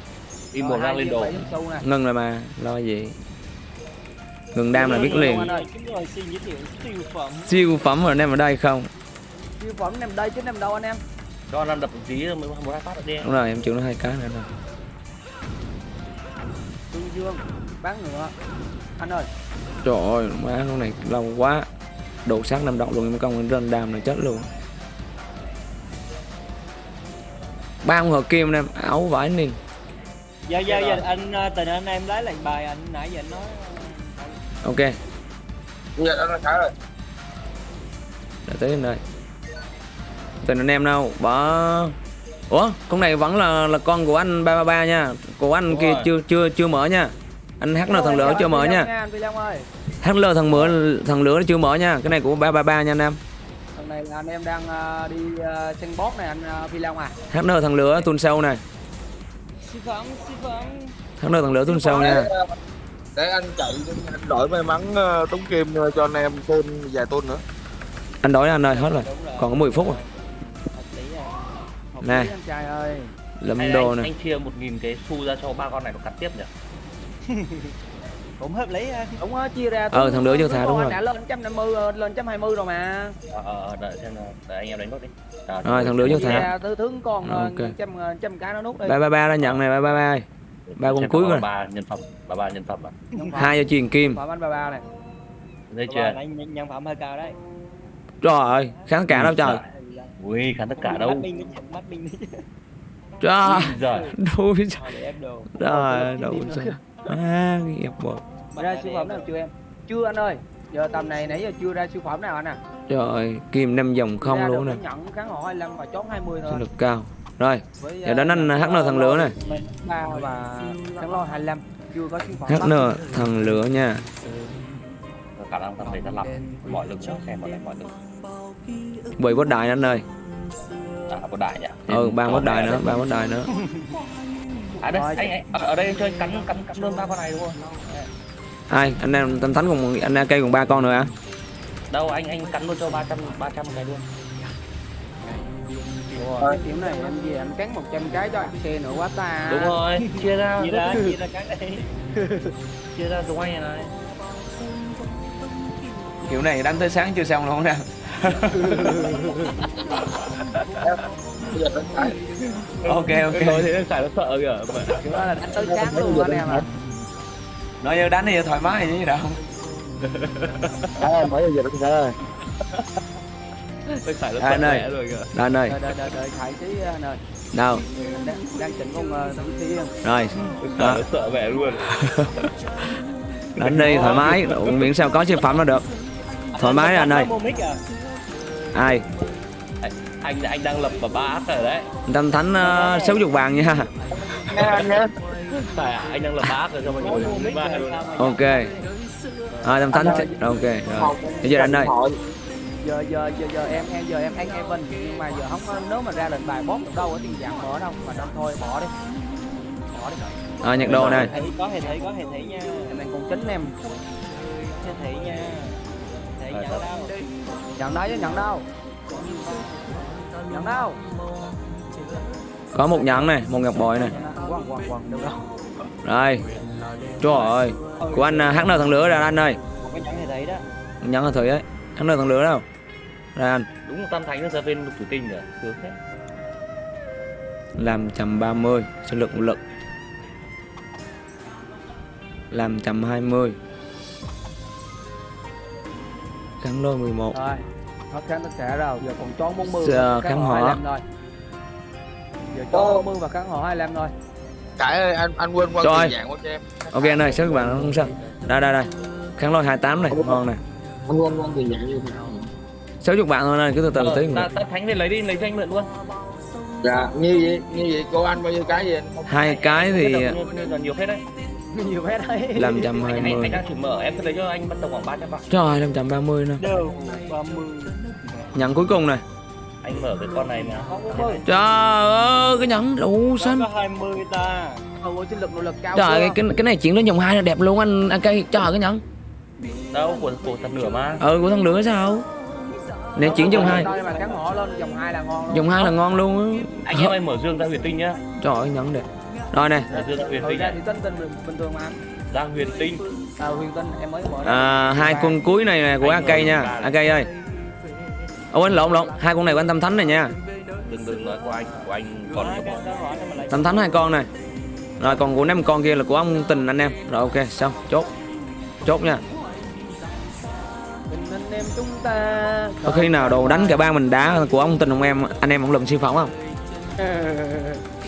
im mồm đang lên đồ Ngừng rồi mà, lo gì. Ngừng đam là biết liền. siêu phẩm rồi anh em ở đây không? siêu phẩm nằm đây chứ nằm đâu anh em cho năm đập một tí mới một hai phát được đi Đúng rồi, em chịu nó hai cái nữa rồi. Dương Dương bán ngựa. Anh ơi. Trời ơi, má con này lâu quá. Đồ sát năm động luôn, em công run đam này chết luôn. Ba con hợp kim em áo vải nên Dạ dạ dạ anh ờ, tình anh em lấy lệnh bài anh nãy giờ anh nói ờ, ok. Giờ đó là khá rồi. Đã tới đây tình anh em đâu? Bỏ ủa con này vẫn là là con của anh ba ba ba nha. Của anh Đúng kia rồi. chưa chưa chưa mở nha. Anh hát là thằng lửa chưa mở nha. anh Phi Long ơi. Hát lơ thằng mở thằng lửa chưa mở nha. Cái này của ba ba ba nha anh em. Thằng này là anh em đang ờ, đi uh, sân bót này anh ờ, Phi Long à. Hát lơ thằng lửa tuần sau này lơ thằng lửa tuần sau nha để anh chạy anh đổi may mắn ờ, tống kim ờ, cho anh em thêm vài tôn nữa. Anh đổi anh ơi hết rồi. Còn có 10 phút rồi à. Anh trai ơi. Lâm Hay đồ anh, nè. anh chia một nghìn cái xu ra cho ba con này nó cắt tiếp nhỉ? [LAUGHS] Cũng hợp lý ha. Đúng á chia ra Ờ, thằng lửa cho thà, đúng rồi. nè lên 150 ờ, lên 120 rồi mà. Ờ ờ đợi xem đợi anh em đánh nốt đi. Rồi, thằng ra thứ thương còn Ok. okay. trăm ờ, trăm cái nó nút đi. Ba ba ba đã nhận này ba ba ba ơi. ba con cuối rồi. ba nhân phẩm ba ba nhân phẩm à? Hai cho truyền kim. Ba ba này. Chưa? ba nhân, nhân phẩm hơi cao đấy. Trời ơi kháng cả đâu trời ui khán tất cả mắt đâu minh đấy chứ, mắt minh đấy trời rồi ép đồ trời đâu sao à nghiệp bộ ra siêu phẩm nào chưa em? Chưa anh ơi. Giờ tầm này nãy giờ chưa ra siêu phẩm nào anh à? Trời kim năm dòng không luôn nè. nhận kháng họ 25 và chốt 20 thôi. Lực cao. Rồi giờ ờ, đến anh HN thằng lửa này. Ba và kháng lo 25 chưa có siêu phẩm. HN thằng lửa nha. Khả năng thằng này nó lặp mọi lực xem mọi mọi lực bị bốt đại anh ơi. À có đại nhỉ? Ừ ba bốt đại nữa ba bốt đại nữa. À đây anh, anh ở, đây chơi cắn cắn cắn luôn ba con này đúng không? Ai anh em tâm thánh cùng anh cây cùng ba con nữa à đâu anh anh cắn luôn cho 300 300 cái luôn. Cái kiểu này em gì anh cắn 100 cái cho anh xe nữa quá ta. Đúng rồi chia ra chia ra. chia ra cái đây chia ra giống anh này. Kiểu này đánh tới sáng chưa xong luôn nè ok ok. Nói thế phải nó sợ kìa kiểu đó là đánh tới sáng luôn anh em à nói như đánh thì thoải mái gì đâu. À, mới giờ đánh rồi kìa. Rồi anh ơi. Đợi đợi đợi đợi thải tí anh ơi. Đâu đang, đang chỉnh con uh, thử tí em rồi. Đó nó sợ mẹ luôn. Đánh đi thoải mái miễn sao có siêu phẩm là được. Thoải mái anh ơi ai? Anh anh đang lập vào ba ác rồi đấy tâm thánh uh, sáu chục vàng nha. À? anh đang lập ba ác rồi cho mọi người. Ok. À, tâm thánh ok rồi. Bây giờ anh ơi. Giờ giờ giờ giờ em em giờ em ăn Evan nhưng mà giờ không có nếu mà ra lệnh bài boss được đâu ở tiền dạng mở đâu. Mà đâu thôi bỏ đi. Bỏ đi à, nhặt đồ này. có hệ thị có hệ thị nha. Em đang còn chính em. Hệ thị nha. Hệ nhận đâu nhận chứ nhận đâu nhận đâu có một nhẫn này một ngọc bội này rồi. Trời ơi của anh uh, HN thằng lửa ra anh ơi. Nhẫn là thử ấy. HN thằng lửa đâu. Ra anh. Đúng tam thánh nó ra bên lục thủy tinh rồi sướng thế. Làm chầm 30 sinh lực một lực. Làm chầm 20 kháng lôi 11 rồi hết kháng tất cả rồi giờ còn trốn 40 Giờ kháng họ họ. 25 thôi giờ trốn 40 và kháng họ 25 thôi cải ơi anh anh quên quăng Rồi. dạng qua cho em. Ok anh ơi sao các bạn không sao. Đây đây đây. Kháng lôi 28 này ngon này anh quên quăng tiền dạng như thế nào. 60 bạn thôi này cứ từ từ Ờ, tí. ta, ta thánh thì lấy đi lấy cho anh mượn luôn. Dạ như vậy như vậy cô anh bao nhiêu cái gì? Anh hai cái thì Hết nhiều phết đấy nhiều phép đấy. Làm chầm anh, anh, 20 anh đang thử mở em sẽ lấy cho anh bắt đầu khoảng 300 bạc trời 530 nè. Đều 30 nhận cuối cùng này. Anh mở cái con này mà. Trời ơi cái nhẫn đủ xanh. có 20 ta. Ừ ôi sinh lực nội lực cao trời cái, cái cái này chuyển đến dòng hai là đẹp luôn anh anh cây. Trời cái nhẫn. Đâu của của thật nửa mà. Ừ của thằng lửa sao? Nè chuyển họ lên dòng 2 là ngon luôn. Dòng hai là ngon luôn á. Anh em ơi mở dương ra huyền tinh nhá. Trời ơi nhẫn đẹp rồi này ừ tinh ra nhá thì tinh tinh bình, bình thường mà. Anh ra huyền tinh à, huyền tinh em mới mở ra à, hai con cuối này là của Anh AK nha. AK ơi. Ô anh lộn lộn. Hai con này của anh Tâm Thánh này nha. Đừng đừng nói của anh của anh còn Tâm Thánh hai con này. Rồi còn của năm con kia là của ông Tình anh em. Rồi ok xong. Chốt. Chốt nha. Tình anh em chúng ta. Có khi nào đồ đánh cả ba mình đá của ông Tình ông em anh em ông lùm siêu phẩm không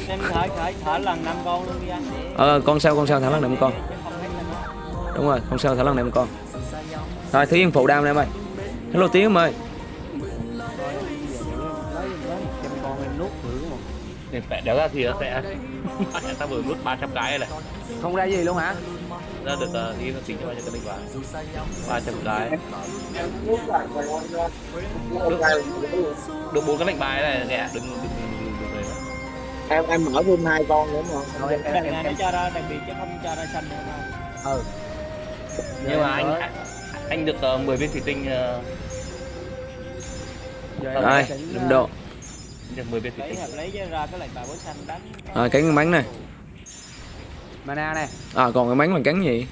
em thở thở thở lần năm con luôn đi anh. Ờ con sao con sao thả lần một con? Đúng rồi con sao thả lần một con? Rồi thúy yên phụ đam em ơi. Hello tiếng em ơi. Đéo ra thì nó sẽ [LAUGHS] ta vừa nuốt 300 cái này. Không ra gì luôn hả? Ra được uh, đi nó tính cho bao nhiêu cái linh vào. 300 cái. Được bốn cái lệnh bài này nè đừng đừng em em mở thêm hai con nữa mà. Rồi em em em, em, cho ra đặc biệt chứ không cho ra xanh nữa đâu ừ. Nhưng mà anh anh được uh, 10 viên thủy tinh uh, rồi đừng độ. Được 10 viên thủy tinh. lấy cho ra cái lệnh bài bố xanh đánh. Rồi cánh cái bánh này. Mana này à còn cái bánh là cắn gì?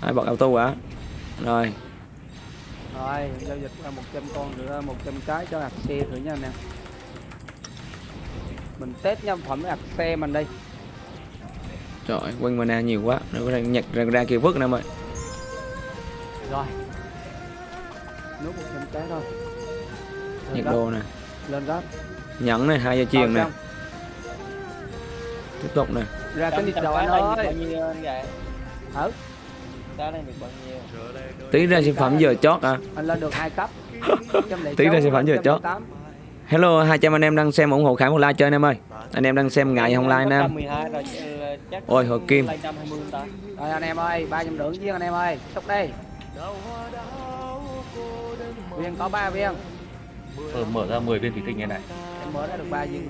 Ai bật auto hả? Rồi. Rồi giao dịch là 100 con nữa 100 cái cho ạc xe thử nha anh em mình test nhân phẩm ạc xe mình đi. Trời ơi, quanh mana nhiều quá nó có thể nhặt ra, ra kia vứt em ơi. Rồi. Nút 100 cái thôi. Nhặt đồ nè. Lên gấp. Nhẫn này hai dây chuyền nè. Tiếp tục nè. Ra cái Trăm- trăm đầu cái anh này được bao ơi nhiêu anh gậy cái này được bao nhiêu? Tí ra sản phẩm giờ chót à anh lên được hai cấp. [LAUGHS] Tí ra sản phẩm vừa chót. Hello 200 anh em đang xem ủng hộ khải một like chơi anh em ơi. Anh em đang xem ngại không like anh em. 12 rồi ờ, chắc Ôi, hợp kim. lên 120 ta. Rồi anh em ơi ba trăm rưỡi viên anh em ơi. Xúc đi. Viên có ba viên. Ờ, mở ra 10 viên thủy tinh như này. Em mới đã được ba viên.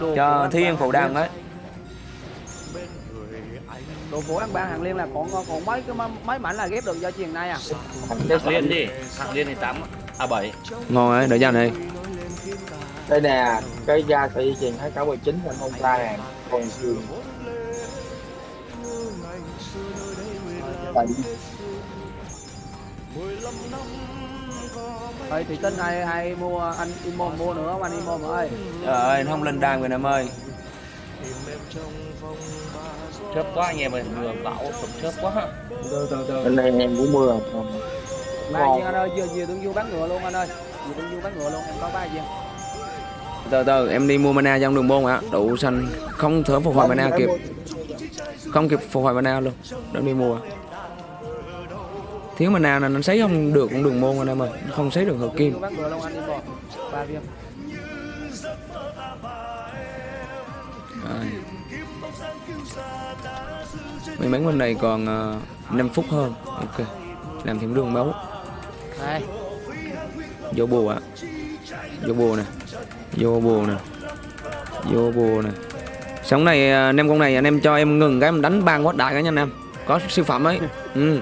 Đồ cho của thiên phụ đăng đấy. đồ của anh ba hàng liên là còn còn mấy cái mấy- mảnh là ghép được do chuyện này à? Hạng liên đi. Hạng liên thì 8 à 7 ngon đấy đợi ra này đây nè cái da sợi dây chuyền hai cả 19 anh không ra nè còn xương Ơi thì tin ai ai mua anh Imom mua nữa không? Anh Imom ơi. Trời ơi nó không lên đan rồi em ơi. Chớp quá anh em ơi vừa bão sụp chớp quá. Từ từ từ bên này em cũng mưa ba viên anh ơi vừa vừa tương du bán ngựa luôn anh ơi. Vừa tương du bán ngựa luôn em có ba viên từ từ em đi mua mana trong đường môn ạ. Đủ xanh. Không thở phục hồi mana kịp. không kịp phục hồi mana luôn. Đang đi mua. Thiếu mana là nó sấy không được cũng đường môn anh em ơi. Không sấy được hợp kim. Anh Rồi. may mắn bên này còn uh, 5 phút hơn. Ok. Làm thêm đường máu này vô bùa ạ. Vô bùa nè. Vô bùa nè. Vô bùa nè. Sống này à, anh em con này anh em cho em ngừng cái em đánh ban quát đại cái nha anh em. Có siêu phẩm ấy. Ừ.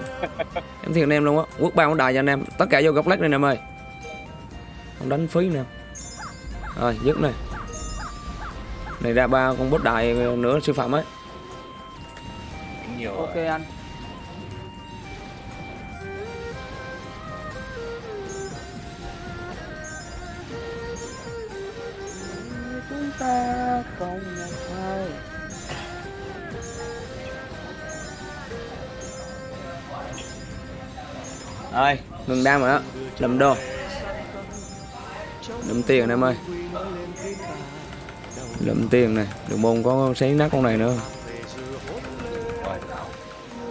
em thiệt anh em luôn á. Quốc ban quát đại cho anh em. Tất cả vô góc lách này anh em ơi. Không đánh phí nè. Rồi dứt này. Này ra ba con bốt đại nữa siêu phẩm ấy. Nhiều ok anh ta còn một thời ơi ngừng đam rồi đó lầm đô. Lầm tiền em ơi. Lầm tiền này đường môn có xé nát con này nữa.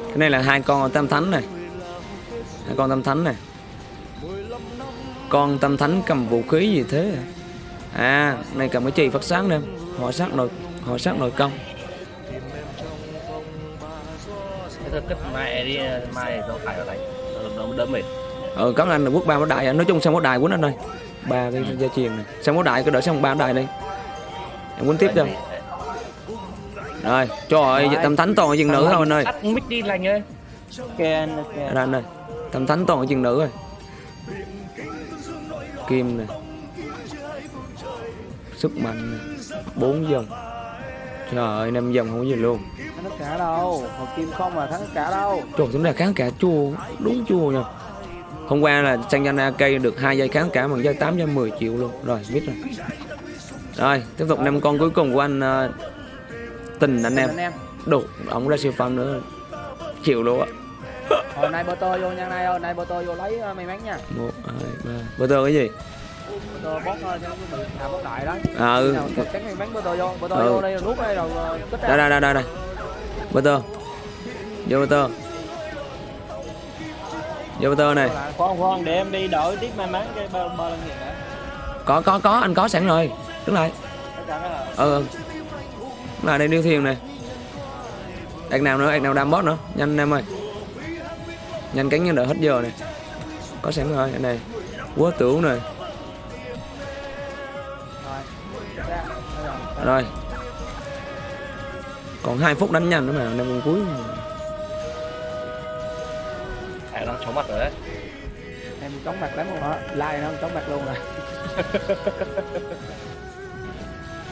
Cái này là hai con tam thánh này. Hai con tam thánh này. Con tam thánh cầm vũ khí gì thế? à, à này cầm cái chì phát sáng nè. Họ sát nội họ sát nội công. Thôi cất mai đi mai cho phải ở đánh đỡ, đỡ mệt. Ờ cảm ơn là quốc ba bó đại. Nói chung xong bó đại quýnh anh ơi ba cái gia truyền này. Xong bó đại cứ đợi xong ba đại đi. Em quýnh tiếp cho. rồi trời ơi Rồi. tam thánh toàn ở chừng nữ thôi anh ơi. mic đi lành ơi. Ok anh anh ơi. Tam thánh toàn ở chừng nữ rồi kim này sức mạnh bốn dòng. Trời ơi năm dòng không có gì luôn. Thắng tất cả đâu một kim không là thắng tất cả đâu. Trời tính ra kháng cả chua đúng chua nha hôm qua là Sanjana cây được hai giây kháng cả bằng giây 8 giây 10 triệu luôn. Rồi biết rồi. Rồi tiếp tục năm con cuối cùng của anh ờ, tình anh em. Đủ ông ra siêu phẩm nữa. Chịu luôn á. Hồi nay bơ tơ vô nha nay ơi nay bơ tơ vô lấy ờ, may mắn nha. Một hai ba. Bơ tơ cái gì bót thôi bị hạ bót đại đó à ừ. Nào cắn bơ tơ vô bơ tơ Ừ. vô đây nuốt đây rồi kích đây ra đây đây. Đây đây bơ tơ. Vô bơ tơ. Vô bơ tơ này. Khoan khoan để em đi đổi tiếp may mắn cái bơ bơ lần gì có có có. Anh có sẵn rồi. Đứng lại. Là ừ ừ. Đứng lại đây điêu thiền này. Đặt nào nữa đặt nào đam bót nữa. Nhanh em ơi. Nhanh cánh nhân đợi hết giờ này. Có sẵn rồi, anh này. Quá tưởng này. Rồi. Còn 2 phút đánh nhanh nữa mà năm cuối. Hải đang chóng mặt rồi đấy. Em chóng mặt lắm luôn hả like nó chóng mặt luôn rồi. [LAUGHS]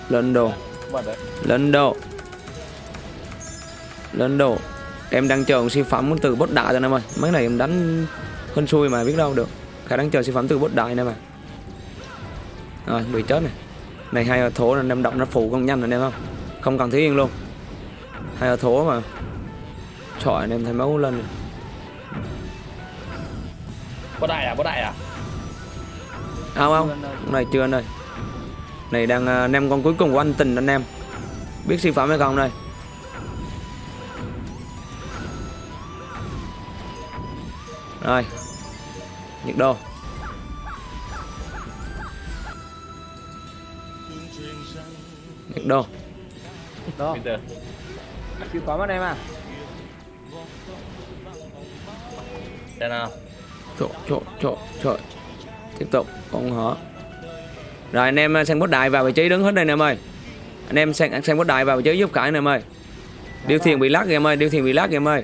Lên đồ. Lên đồ. Lên đồ. Em đang chờ siêu phẩm từ bốt đại rồi anh em ơi. Mấy này em đánh hên xui mà biết đâu được. Khả đang chờ siêu phẩm từ bốt đại này mà rồi bị chết này này hai thố là em động nó phụ con nhanh anh em không? Không cần thiếu yên luôn. Hai thố mà. Trời anh em thấy máu lên. Này. có đại à có đại à? Không không. Này chưa anh ơi. Này đang à, anh em con cuối cùng của anh tình anh em. Biết siêu phẩm hay không đây? Rồi. Nhiệt độ bây giờ. Siêu phẩm anh em à. xem nào? Chỗ chỗ chỗ chỗ. Tiếp tục con hở. Rồi anh em sang bốt đại vào vị trí đứng hết đây anh em ơi. Anh em sang sang bốt đại vào vị trí giúp cãi anh em ơi. Điêu thuyền bị lắc kìa em ơi điêu thuyền bị lắc kìa em ơi.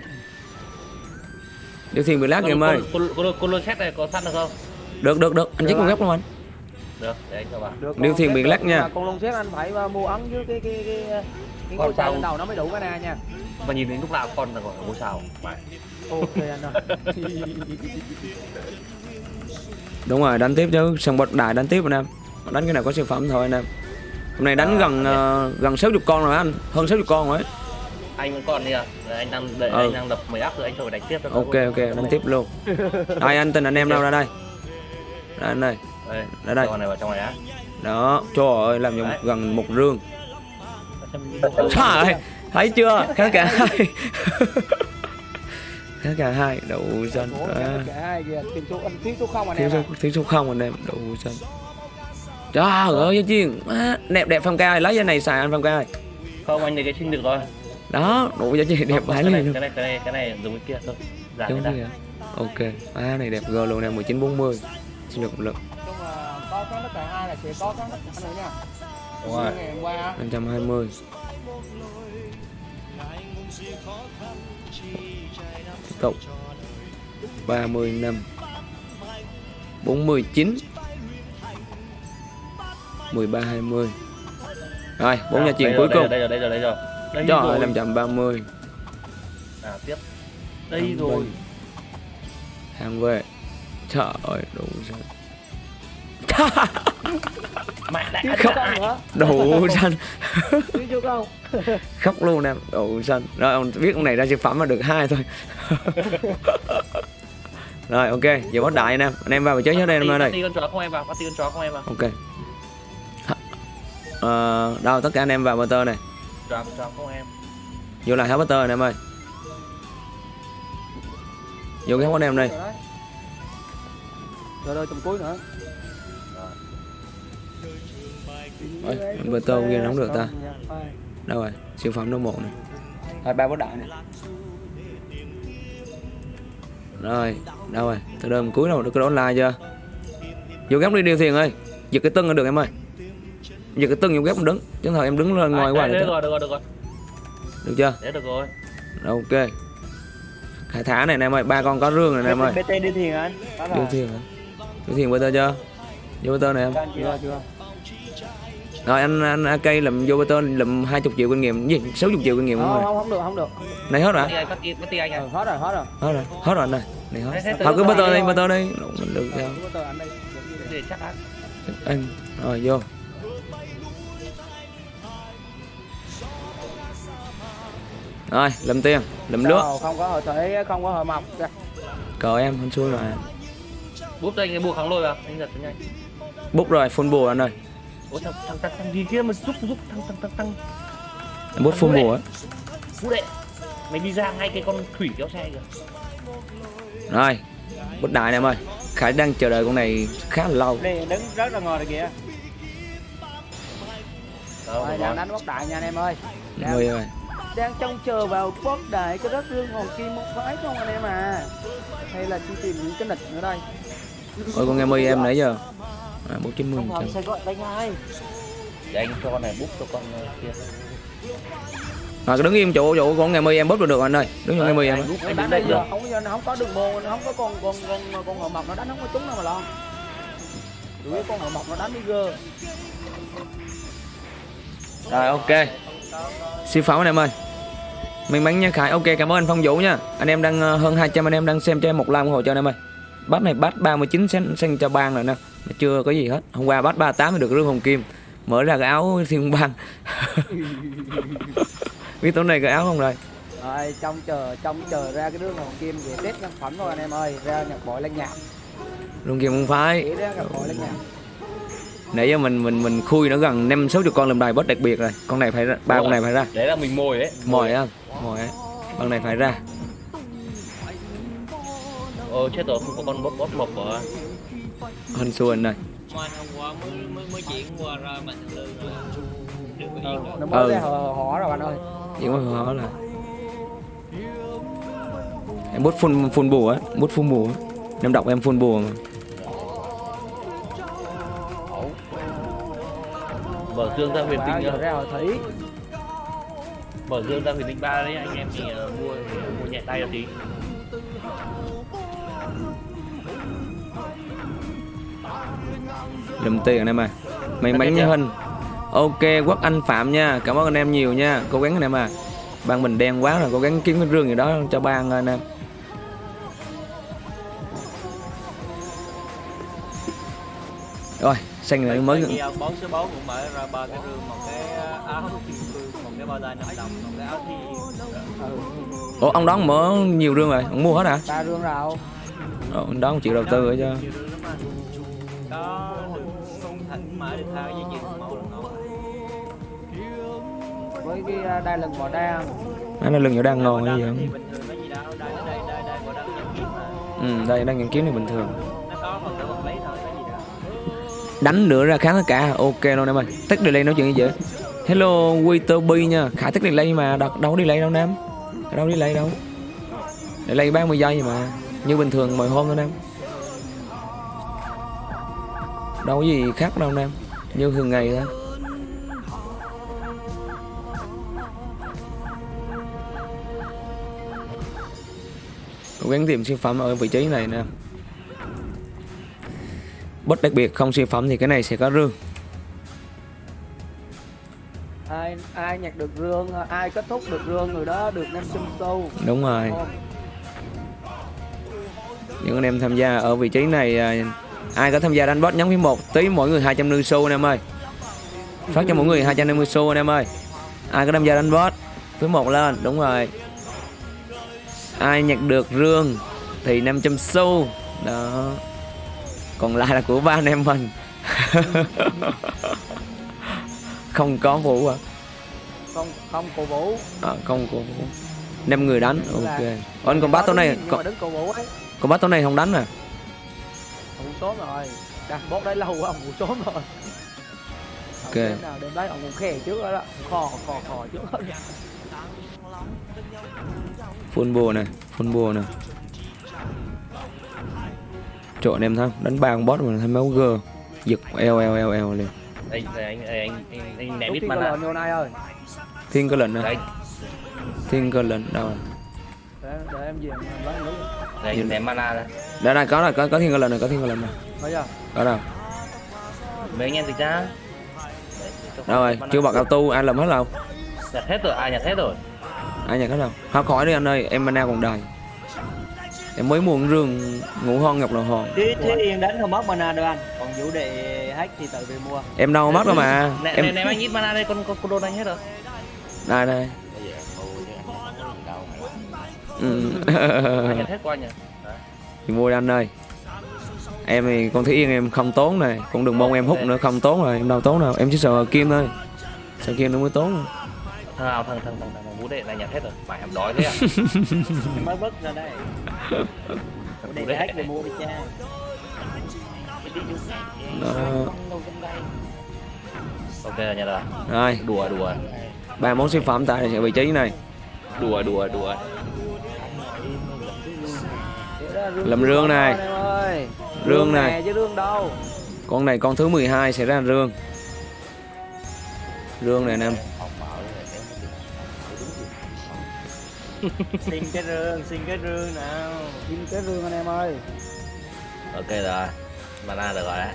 Điêu thuyền bị lắc kìa em ơi. con con con lô xét này có săn được không? Được được được. Anh check con góc luôn anh được để anh cho vào. Được. Xét bị được, lắc nha. Con lông xét anh phải uh, mua ấn với cái cái cái cái, cái ngôi sao? đầu nó mới đủ cái na nha. mà nhìn đến lúc nào con là gọi là ngôi sao. Ok anh ơi. [LAUGHS] đúng rồi đánh tiếp chứ. Sang bốt đại đánh tiếp anh em. Đánh cái nào có siêu phẩm thôi anh em. Hôm nay đánh gần ờ, gần 60 con rồi anh. Hơn 60 con rồi anh vẫn còn đi à? Anh đang đợi Ừ. anh đang lập mấy áp rồi anh thôi đánh tiếp cho ok ok đánh tiếp luôn. [LAUGHS] Đây anh tình anh em đâu ra đây? Ra anh đây đây. đây. này vào trong này á. Đó trời ơi làm giống Đấy. gần một rương. Trời ơi thấy chưa? Khá cả hai. [LAUGHS] Khá cả hai đậu Ủa, à, thiếu số không anh thiếu em. số không anh em đậu xanh trời ơi gia chiên. Đẹp đẹp phong ca lấy cái này xài anh phong ca không anh này cái xin được rồi. Đó đủ giá trị đẹp Không, bái cái này cái này cái này cái này dùng cái kia thôi. Giảm đúng kìa ok. À này đẹp g luôn nè 1940 xin được một là có có đất cả hai là sẽ có có đất cả nữa nha. đúng rồi. Ngày hôm qua á, 520 tiếp tục 30 năm. 49 13 20 rồi bốn nhà truyền cuối rồi, cùng. đây rồi đây rồi đây rồi. Đây trời rồi. ơi 530 à, tiếp. Đây rồi. hàng về. Trời ơi đủ xanh mẹ đã hả? đủ xanh. [LAUGHS] Khóc luôn em đủ xanh. Rồi ông biết ông này ra siêu phẩm mà được hai thôi. [LAUGHS] Rồi ok giờ bắt đại anh em. Anh em vào trí hết đây em ơi đây. Bắt con chó không em vào bắt con chó không em vào? Ok. Ờ, đâu tất cả anh em vào motor này. Chó con chó không em. Vô lại hết motor này em ơi. Vô cái anh em đây. Rồi. Rồi rồi tầm cuối nữa. Ôi, motor kia nó không được ta. Đâu rồi? Siêu phẩm đâu một này. Hai ba bắt đại này. Rồi đâu rồi? Từ đơm cuối đâu được cái online chưa? Vô góc đi điều thiền ơi. Giật cái tưng là được em ơi. Giật cái tưng vô góc em đứng. Chứ thời em đứng lên ngoài qua được được, rồi được rồi được rồi được chưa? thế được rồi. Rồi, ok. Khai thả này em ơi. Ba con có rương này em ơi. BT đi thiền anh. Đó là. thiền hả? Điều thiền bơ tơ chưa? Vô bơ tơ này em. Chưa chưa. Rồi anh anh AK lụm vô bơ tơ lụm 20 triệu kinh nghiệm. Gì? 60 triệu kinh nghiệm Không luôn rồi? không không được không được. này hết bắt rồi bắt bắt đi anh Ừ, à hết rồi hết rồi. hết rồi hết rồi anh này này hết. Thôi cứ bơ tơ đi bơ tơ đi. Mình được sao anh đây. giống như vậy. để chắc ăn anh. Rồi vô. Rồi lụm tiền nước Đâu, không có hội thể không có hội mọc Kìa. cờ em hơn xuôi mà. Bút cho anh cái bùa kháng lôi vào. Anh giật cho nhanh. Bút rồi full bùa anh ơi ôi thằng thằng thằng thằng gì kia mà giúp giúp thằng thằng thằng thằng. Em bút full bùa á. Bút đệ mày đi ra ngay cái con thủy kéo xe kìa. Rồi bút đại này em ơi. Khải đang chờ đợi con này khá là lâu. Đây đứng rất là ngồi rồi kìa. Rồi? đang đánh bóc đại nha anh em ơi. Đang, người ơi. Đang trông chờ vào bóc đại cái đất lương hồn kim một phái không anh em à. Hay là đi tìm những cái nịch nữa đây. ôi con nghe mươi em nãy giờ à, bốn chín mươi Không ngờ sẽ gọi đánh ai. để anh cho con này bút cho con ờ, kia. À, đứng im chỗ chỗ con nghe mươi em bút được được anh ơi. Đứng chỗ nghe mươi em anh bút anh được giờ không có không có đường môn không có con con con con hậu mộc nó đánh không có trúng đâu mà lo. Yếu con hậu mộc nó đánh đi gơ. Rồi ok. Siêu pháo anh em ơi. May mắn nha khải. Ok cảm ơn anh phong vũ nha. Anh em đang ờ, hơn 200 anh em đang xem cho em một like ủng hộ cho anh em ơi. Bắt này bắt 39 sen sen cho bang rồi nè mà chưa có gì hết. Hôm qua bắt 38 thì được rương hồng kim. Mở ra cái áo thiên bang. [LAUGHS] Biết tối nay cái áo không rồi? Rồi trong chờ trong chờ ra cái đứa hồng kim về tết nhân phẩm thôi anh em ơi. Ra nhập bội lên nhạc. Rương kim không phải. Nãy giờ mình mình mình khui nó gần năm sáu chục con làm đài boss đặc biệt rồi. Con này phải ra ba con này phải ra. Đấy là mình mồi đấy. Mồi á mồi á. Con này phải ra. Ồ chết rồi không có con boss boss mộc hình xuân này Ngoài hôm qua mới mới chuyển qua ra lương. Được ừ, nó mới Ừ. ra họ họ rồi anh ơi. Chỉ có họ là em bút phun phun bù á bút phun bù á. Em đọc em phun bù mà. Mở dương ra huyền tinh ra họ thủy. Mở dương ra huyền tinh ba đấy anh em thì ờ, mua mua nhẹ tay một tí lùm tiền anh em à may mắn như hình ok quốc anh phạm nha. Cảm ơn anh em nhiều nha. Cố gắng anh em à. Ban mình đen quá rồi cố gắng kiếm cái rương gì đó cho ban anh em. Rồi xanh này mới. Bón số 4 cũng mở ra ba cái rương một cái áo kim cương một cái bao tay năm đồng một cái áo thi. Ủa ông đó mở nhiều rương rồi ông mua hết hả? Ba rương rào Ồ, ông đó ông chịu đầu tư rồi cho nhiều không thỉnh mở được hai dây chuyền màu là ngon với cái à, đai lưng bò đa anh là lưng nhỏ đang ngon thì mấy gì đâu đây đây đây đây còn đang nhận kiếm mà. Ừ đây đang nhận kiếm này bình thường. Nó có phần tử vật lý thôi có gì đâu. Đánh nữa ra kháng tất cả. Ok luôn em ơi. Tắt delay nói chuyện gì vậy hello Waiter B nha. Khải tắt delay mà. Đâu, đâu có delay đâu nam. Đâu có delay đâu. Delay 30 giây mà. Như bình thường mọi hôm thôi nam đâu có gì khác đâu nam như thường ngày thôi. Cố gắng tìm siêu phẩm ở vị trí này nè. Bất đặc biệt không siêu phẩm thì cái này sẽ có rương. Ai ai nhặt được rương ai kết thúc được rương người đó được 500 xu. Đúng rồi. Những anh em tham gia ở vị trí này à, ai có tham gia đánh boss nhóm phím một tí mỗi người 250 xu anh em ơi. Phát cho mỗi người 250 xu anh em ơi. Ai có tham gia đánh boss phím một lên đúng rồi. Ai nhặt được rương thì 500 xu. Đó. Còn lại là của ba anh em mình. [LAUGHS] Không có vũ à, không không cổ vũ. À không có vũ. Năm người đánh ok. Ủa, anh còn bắt tối nay còn, cổ bắt tối nay không đánh à trốn rồi. Đang bốt đấy lâu quá ông ngủ trốn rồi. Ok. đêm nào đêm đấy ông ngủ khè trước đó đó. Khò khò khò trước đó full bùa này full bùa này. Anh em không? đánh ba con boss mà thấy máu gơ. Giật eo eo eo eo liền. Đây đây anh anh anh anh, anh ném ít mana này ơi. Thiên cơ lệnh nè đây thiên cơ lệnh đâu? Để, để em về em lấy lấy đây anh ném mana ra đây đây có rồi có có thiên cơ lệnh này có thiên cơ lệnh này có đâu. Mấy anh em dịch ra đâu rồi chưa bật auto ai làm hết đâu. Nhặt hết rồi ai nhặt hết rồi? Ai nhặt hết đâu. Thôi khỏi đi anh ơi em mana còn đầy em mới mua con rương ngủ hon ngọc đầu hòn. Thế thế yên đánh không mất mana đâu anh? Còn vũ đệ hack thì tự về mua. Em đâu mất đâu mà. Ném em ném anh ít mana đây con con con đôn anh hết rồi. Đây đây. Ừ. anh nhặt hết qua nhỉ thì mua đi anh ơi. Em thì con thấy yên em không tốn này con đừng mong em hút nữa không tốn rồi em đâu tốn đâu. Em chỉ sợ kim thôi. Sợ kim nó mới tốn rồi. thằng nào thằng thằng thằng thằng vũ đệ này nhặt hết rồi. Mày em đói thế à? Em [LAUGHS] mới vứt ra đây. Vũ đệ hack về mua đi cha. Đó. ok là nhặt rồi rồi. Đùa đùa. Ba món siêu phẩm tại vị trí này. Đùa đùa đùa Làm rương này. anh Rương này. nè chứ rương đâu. Con này con thứ 12 sẽ ra rương. Rương này anh em xin cái rương xin cái rương nào. Xin cái rương anh em ơi. Ok rồi. Mana được rồi đấy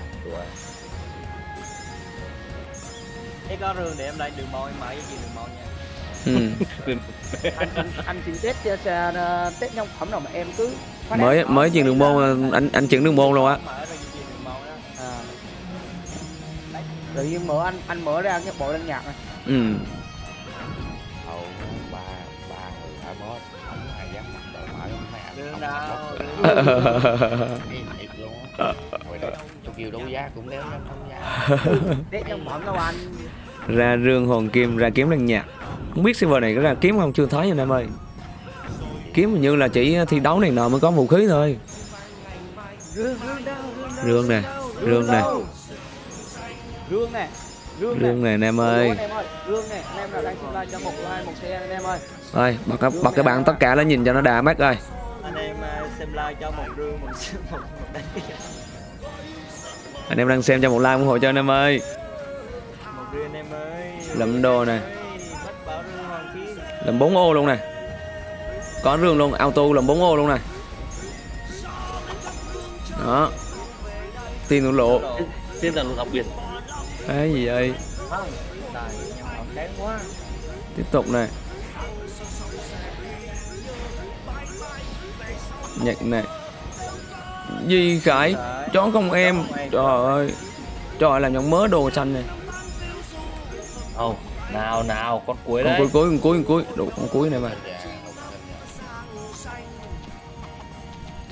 thế có rương để em lấy đường mòn em mở với chị đường mòn nha. Ừ. [LAUGHS] anh anh xin test cho cho- test nhân phẩm nào mà em cứ mới mới chuyển đường môn anh anh chuyển đường môn luôn á. à. Đấy, tự nhiên mở anh anh mở ra cái bộ đăng nhạc này ừ. [LAUGHS] [LAUGHS] [LAUGHS] ra rương hồn kim ra kiếm lần nhạc. Không biết server này có ra kiếm không? Chưa thấy anh em ơi kiếm hình như là chỉ thi đấu này nọ mới có vũ khí thôi. Rương nè rương nè. Rương nè rương nè này anh em ơi. Ơi rương anh em đang live cho một like một anh em ơi ơi bật cái- bật cái bảng tất cả nó nhìn cho nó đà mắt ơi. Anh em xem like cho một rương một một, anh em đang xem cho một like ủng hộ cho anh em ơi. Một rương anh em ơi đồ nè. Ơi, mất bảo rương hoàng kim làm 4 ô luôn nè có rương luôn auto làm 4 ô luôn nè đó. Tiền lộ. Tiên rằng luật đặc biệt. cái gì vậy? Tiếp tục này. Nhật này. Di Khải chó không em. Trời ơi. Trời là nhận mớ đồ xanh này. Không, nào nào con cuối con đấy. cuối cuối con cuối con cuối. Đồ con cuối này mà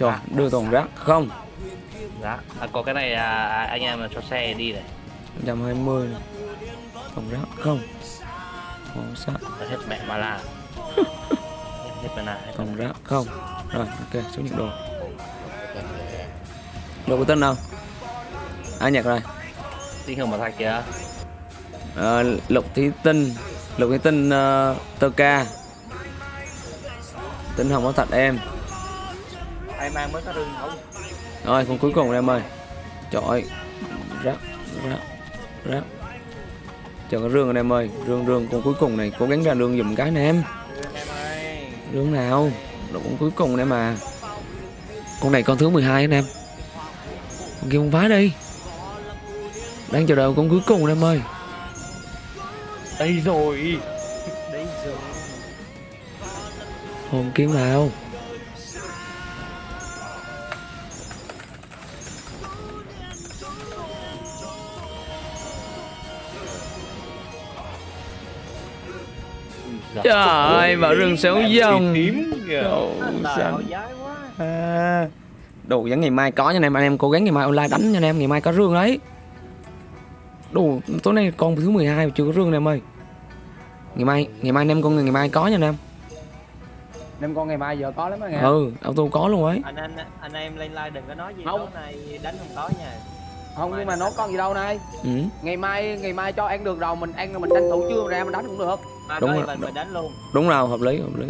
trời đưa toàn rác. Không. Dạ. À, có cái này à, à, anh em cho xe đi này. 120 này. Toàn rác không. Ủa, sao? Hết mẹ mà là. [LAUGHS] hết mà là. Toàn rác không. Rồi ok số nhận đồ. Đồ của tên nào? Ai nhặt rồi? Tinh hồng mà thạch kìa. Ờ, lục thí tinh lục thí tinh uh, tơ ca. Tinh hồng có thật em ai mang mới có rương không? Rồi con cuối cùng em ơi. Trời rác rác rác. Chờ cái rương anh em ơi. Rương rương con cuối cùng này cố gắng ra rương dùm cái nè em. Rương nào? Đồ con cuối cùng này mà. Con này con thứ 12 anh em. Con kia không phá đi. Đang chờ đợi con cuối cùng anh em ơi. Đây rồi. đấy rồi. Hồn kiếm nào trời ơi vào rừng xéo dòng Tím kìa. Đồ xanh. à. đồ vẫn ngày mai có nha anh em anh em cố gắng ngày mai online đánh nha anh em ngày mai có rương đấy đồ tối nay con thứ 12 mà chưa có rương nè em ơi ngày mai ngày mai anh em con ngày mai có nha anh em nem con ngày mai giờ có lắm á nghe ừ auto có luôn ấy anh anh anh em lên like đừng có nói gì Không. tối nay đánh không có nha không nhưng mà nó con gì đâu này ừ. ngày mai ngày mai cho ăn được rồi mình ăn rồi mình tranh thủ chưa ra mình đánh cũng được mai Đúng rồi, event mình đánh luôn. Đúng rồi hợp lý hợp lý.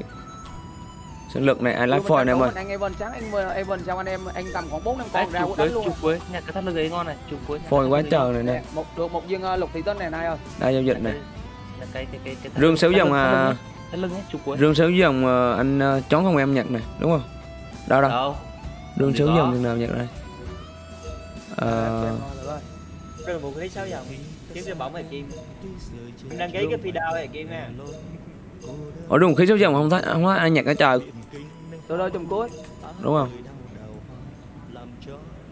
Sinh lực này ai Chưa lái mình em thủ ơi. mình ăn Evan sáng ăn Evan xong anh em anh tầm khoảng bốn năm Đấy, con ra đánh luôn. chụp cuối. Nhà cái thắt lưng ấy ngon này, chụp phôi cái quá trời này nè. Một được một viên ờ, lục thị tinh này này ơi. Đa giao dịch này. cái- cái cái cái cái rương xéo thắt dòng à ấy, thắt lưng ấy, chụp cuối. rương xéo dòng à, anh à, chón không em nhặt này đúng không? Đâu đâu. Đâu? rương có. dòng nào nhặt đây Ờ, rương vũ khí sáu dòng kiếm cái bóng này kim. Em đăng ký cái video này kim nha. Ở rừng khí xéo dòng không thấy không thấy ai nhặt ở trời. Tôi đôi trong cuối. Đúng không?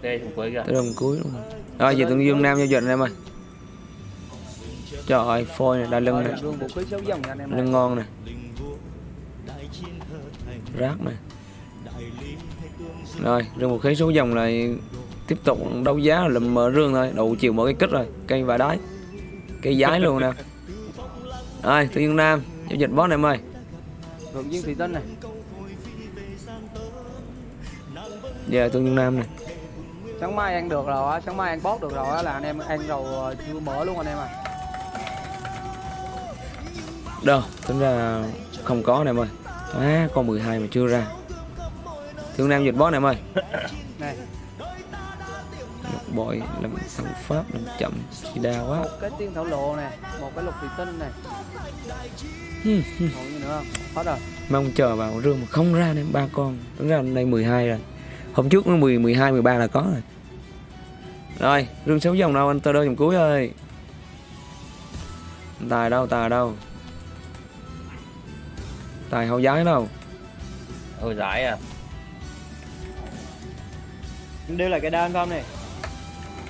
Đây, chụp cuối kìa. tới đồng cuối đúng không? Rồi về tương dương nam giao dịch anh em ơi. Trời ơi phôi này đa lưng này lưng ngon này rác này rồi rừng một khí số dòng này tiếp tục đấu giá lụm mở rương thôi đủ chiều mở cái kích rồi cây và đáy cây giái luôn nè. Rồi tương dương nam giao dịch boss này em ơi thượng viên thị tinh này. Giờ tương dương nam này sáng mai ăn được rồi á sáng mai ăn bót được rồi á là anh em ăn rồi chưa mở luôn anh em à. Đâu tính ra không có này em ơi à, con 12 mà chưa ra. Thương nam dịch boss này em ơi này bội làm thằng pháp làm chậm chỉ đa quá. Một cái tiên thổ lộ này một cái lục thị tinh này. Hmm, hmm. còn gì nữa không? Hết rồi. Mong chờ vào rương mà không ra nên ba con. Tính ra đây 12 rồi. Hôm trước nó 10 12 13 là có rồi. Rồi rương sáu dòng đâu anh tơ đôi dòng cuối ơi? Tài đâu tài đâu? Tài hậu giái đâu? Ôi giải à? Đưa lại cái đơn không này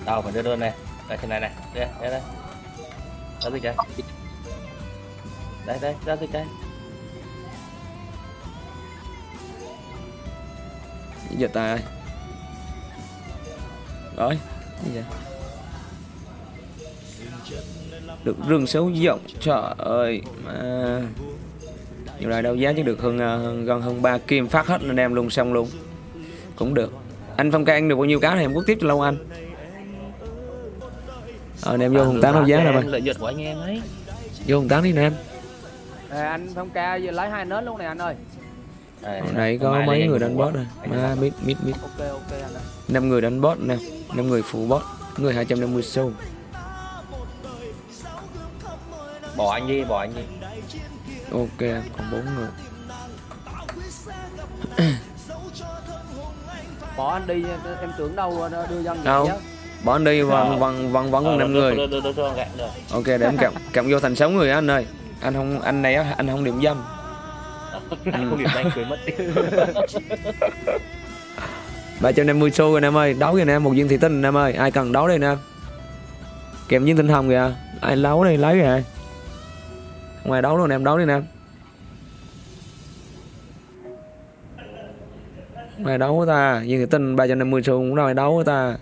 Đâu phải đưa đơn này. Đây trên này này. Đây đây đây. Ra dịch đây. Đây đây ra dịch đây. Giờ tài ơi. Rồi gì giờ được rừng xấu rộng trời ơi mà. Nhiều lại đâu giá chứ được hơn, ờ, hơn gần hơn ba kim phát hết lên em luôn xong luôn. Cũng được. Anh phong ca ăn được bao nhiêu cá này em quốc tiếp cho lâu anh ờ anh em vô hùng tán đâu giá nè mày. Lợi nhuận của anh em ấy. Vô hùng tán đi nè em. Ê, anh phong ca giờ lấy hai nến luôn này anh ơi. Đây, Hồi nãy có mấy người đánh boss rồi Anh mà mít mít mít. Ok ok anh ơi. Năm người đánh boss nè năm người phụ boss người 250 xu. Bỏ anh đi bỏ anh đi. Ok còn bốn người. Bỏ anh đi em tưởng đâu đưa dân Đâu? Anh đi vẫn Ờ. vẫn vẫn vẫn Ờ, còn năm người. cho ok để em cầm cầm vô thành sáu người á anh ơi. Anh không anh này á anh không điểm dâm. [LAUGHS] Anh không điểm anh cười mất đi 350 xu rồi em ơi. Đấu rồi em một viên thị tinh em ơi. Ai cần đấu đây nè kèm viên tinh hồng kìa. Ai đấu đây lấy kìa. Ngoài đấu luôn em đấu đi nè ngoài đấu ta. Viên thị tinh 350 xu cũng rồi đấu ta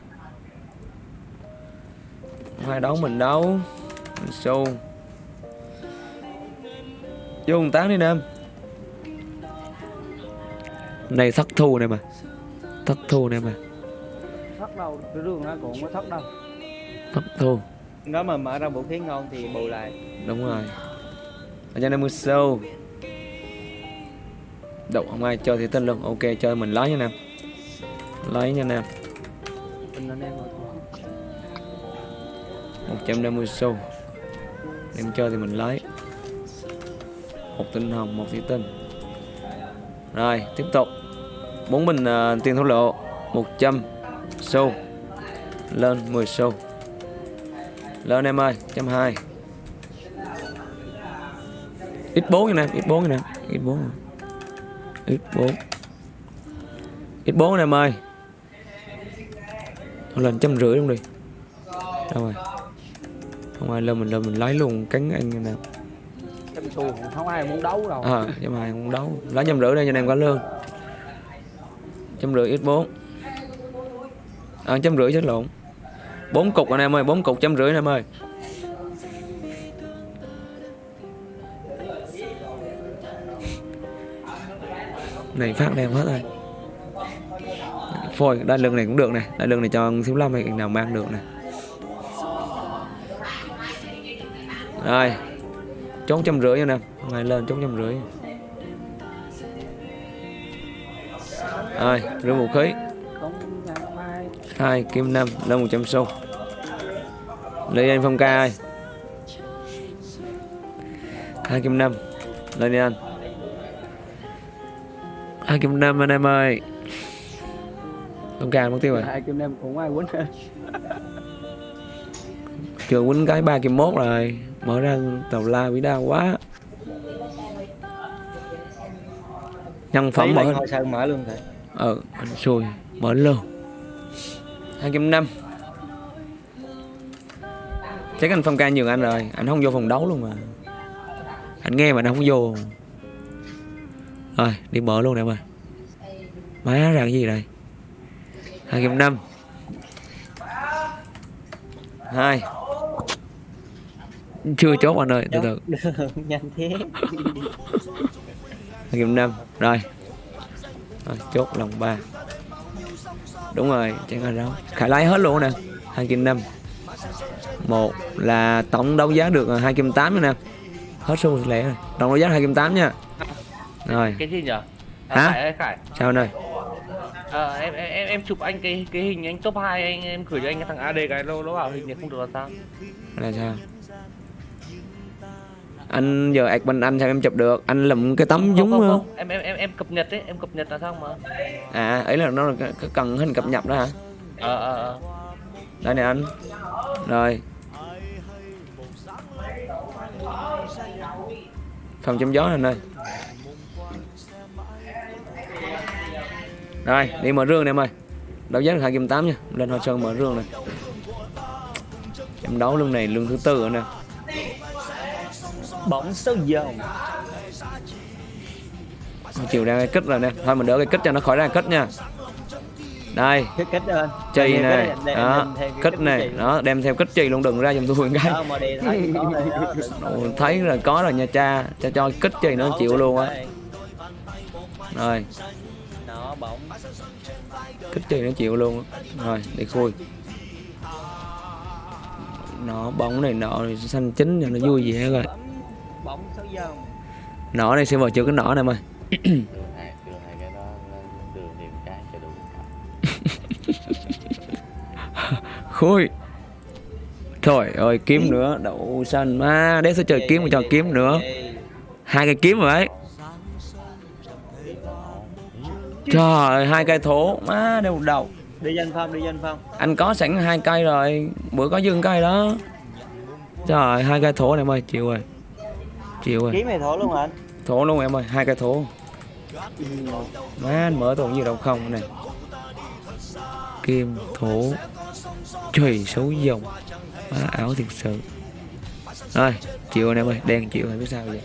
ngoài đấu mình đấu mình xu vô một tán đi nè em này thất thu này mà. Thất thu này mà. Thất đâu cái đường nó cũng có thất đâu. Thất thu. Nếu mà mở ra vũ khí ngon thì bù lại. Đúng rồi. Ở trên đây mưa sâu đậu không ai chơi thì tên luôn. Ok chơi mình lấy nha nam. Lấy nha nam. Tình anh em rồi 150 xu. Em chơi thì mình lấy. Một tinh hồng một thủy tinh. Rồi tiếp tục. Bốn bình uh, tiền thổ lộ. 100 xu. Lên 10 xu. Lên em ơi trăm hai. X4 nè ít x4 ít bốn x4 x4 x4 em ơi. Thôi lên trăm rưỡi luôn đi. Đâu rồi? Không ai lên mình lên mình lấy luôn cánh anh nè. Trăm xu không ai muốn đấu đâu. À trăm hai không đấu. Lấy trăm rưỡi đây cho anh em có lương. Trăm rưỡi x 4 à, trăm rưỡi chết lộn. Bốn cục anh em ơi bốn cục trăm rưỡi anh em ơi. Này phát đem hết rồi. Phôi đai lưng này cũng được này đai lưng này cho thiếu lâm hay nào mang được này rồi chốn trăm rưỡi nè. Ngày lên chốn trăm rưỡi. Rồi rửa vũ khí. Hai kim năm lên 100 xu. Lấy anh phong ca ơi. Hai kim năm. Lên đi anh. Hai kim năm anh em ơi. Phong ca mất tiêu rồi. Hai kim em cũng ai quýnh chưa quýnh cái ba kim mốt rồi mở ra tàu la bị đau quá. Nhân phẩm mở sơn mở luôn thầy ờ anh xui mở luôn. hai kim năm. Chắc anh phong ca nhường anh rồi anh không vô phòng đấu luôn mà. Anh nghe mà anh không vô. Rồi đi mở luôn em ơi. Má ra cái gì đây? hai kim năm. Hai chưa chốt anh ơi từ từ. [LAUGHS] Nhanh thế. Hai kim năm. Rồi. Rồi chốt lòng ba. Đúng rồi chẳng là đâu khải lái hết luôn nè. Hai kim năm. Một là tổng đấu giá được hai kim tám nè. Hết xu lẻ rồi. Tổng đấu giá hai kim tám nha. Rồi. Cái gì nhở? Hả? Khải ơi Khải. Sao anh ơi Ờ, em, em em em chụp anh cái cái hình anh top 2 anh em gửi cho anh cái thằng AD cái nó nó bảo hình này không được là sao? là sao anh giờ ạc mình anh sao em chụp được? Anh lụm cái tấm không, không, không, không. em em em cập nhật đấy em cập nhật là xong mà? À ấy là nó là cần hình cập nhật đó hả? Ờ ờ ờ. Đây này anh. Rồi. Phòng chống gió này anh ơi? Rồi đi mở rương này em ơi. Đấu giá được hai kim tám nha. Lên hoa sơn mở rương này em đấu lương này lương thứ tư rồi nè bóng số dòng chiều ra cái kích rồi nè. Thôi mình đỡ cái kích cho nó khỏi ra kích nha. Đây. Cái cách lên chì này đó. kích này. Đó đem theo kích chì luôn đừng ra giùm tôi cái. Đi thấy là [LAUGHS] có rồi nha cha. Cho cho kích chì nó chịu luôn á. rồi. Kích chì nó chịu luôn á. Rồi đi khui. Nó bóng này nọ xanh chín cho nó vui vẻ rồi bóng số dòng. Nọ này sẽ vào chưa cái nọ này mày [COUGHS] khui. Trời ơi kiếm nữa. Đậu xanh má đéo sẽ trời kiếm mà cho kiếm nữa. hai cây kiếm rồi đấy trời ơi hai cây thố má đều đầu. Đi danh phong đi danh phong. Anh có sẵn hai cây rồi. Bữa có dưng cây đó. Trời ơi, hai cây thố này em ơi chịu rồi chịu rồi. Kiếm này thổ luôn anh? Thố luôn em ơi hai cây thố má anh mở toàn gì đâu không này kim thố trời xấu dòng. Má ảo thiệt sự. Rồi chịu anh em ơi đen chịu rồi biết sao vậy?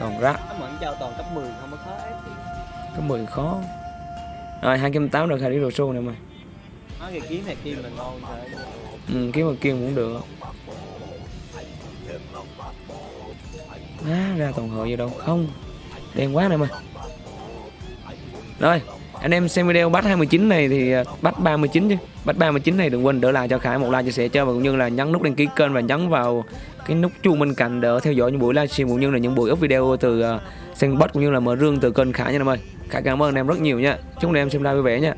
Toàn rác toàn cấp 10 không có khó có 10 khó. Rồi hai kim tám được hai đi đồ xô này mày nói cái kiếm này kim là ngon thôi ừ, kiếm mà kim cũng được Má ra toàn hội gì đâu. Không đen quá này mày rồi anh em xem video bắt 29 này thì à, bắt 39 chứ. Bắt 39 này đừng quên đỡ lại cho Khải một like chia sẻ cho và cũng như là nhấn nút đăng ký kênh và nhấn vào cái nút chuông bên cạnh để theo dõi những buổi livestream cũng như là những buổi up video từ à, uh, Sandbox cũng như là mở rương từ kênh Khải nha em ơi. Khải cảm ơn anh em rất nhiều nha. Chúc anh em xem live vui vẻ nha.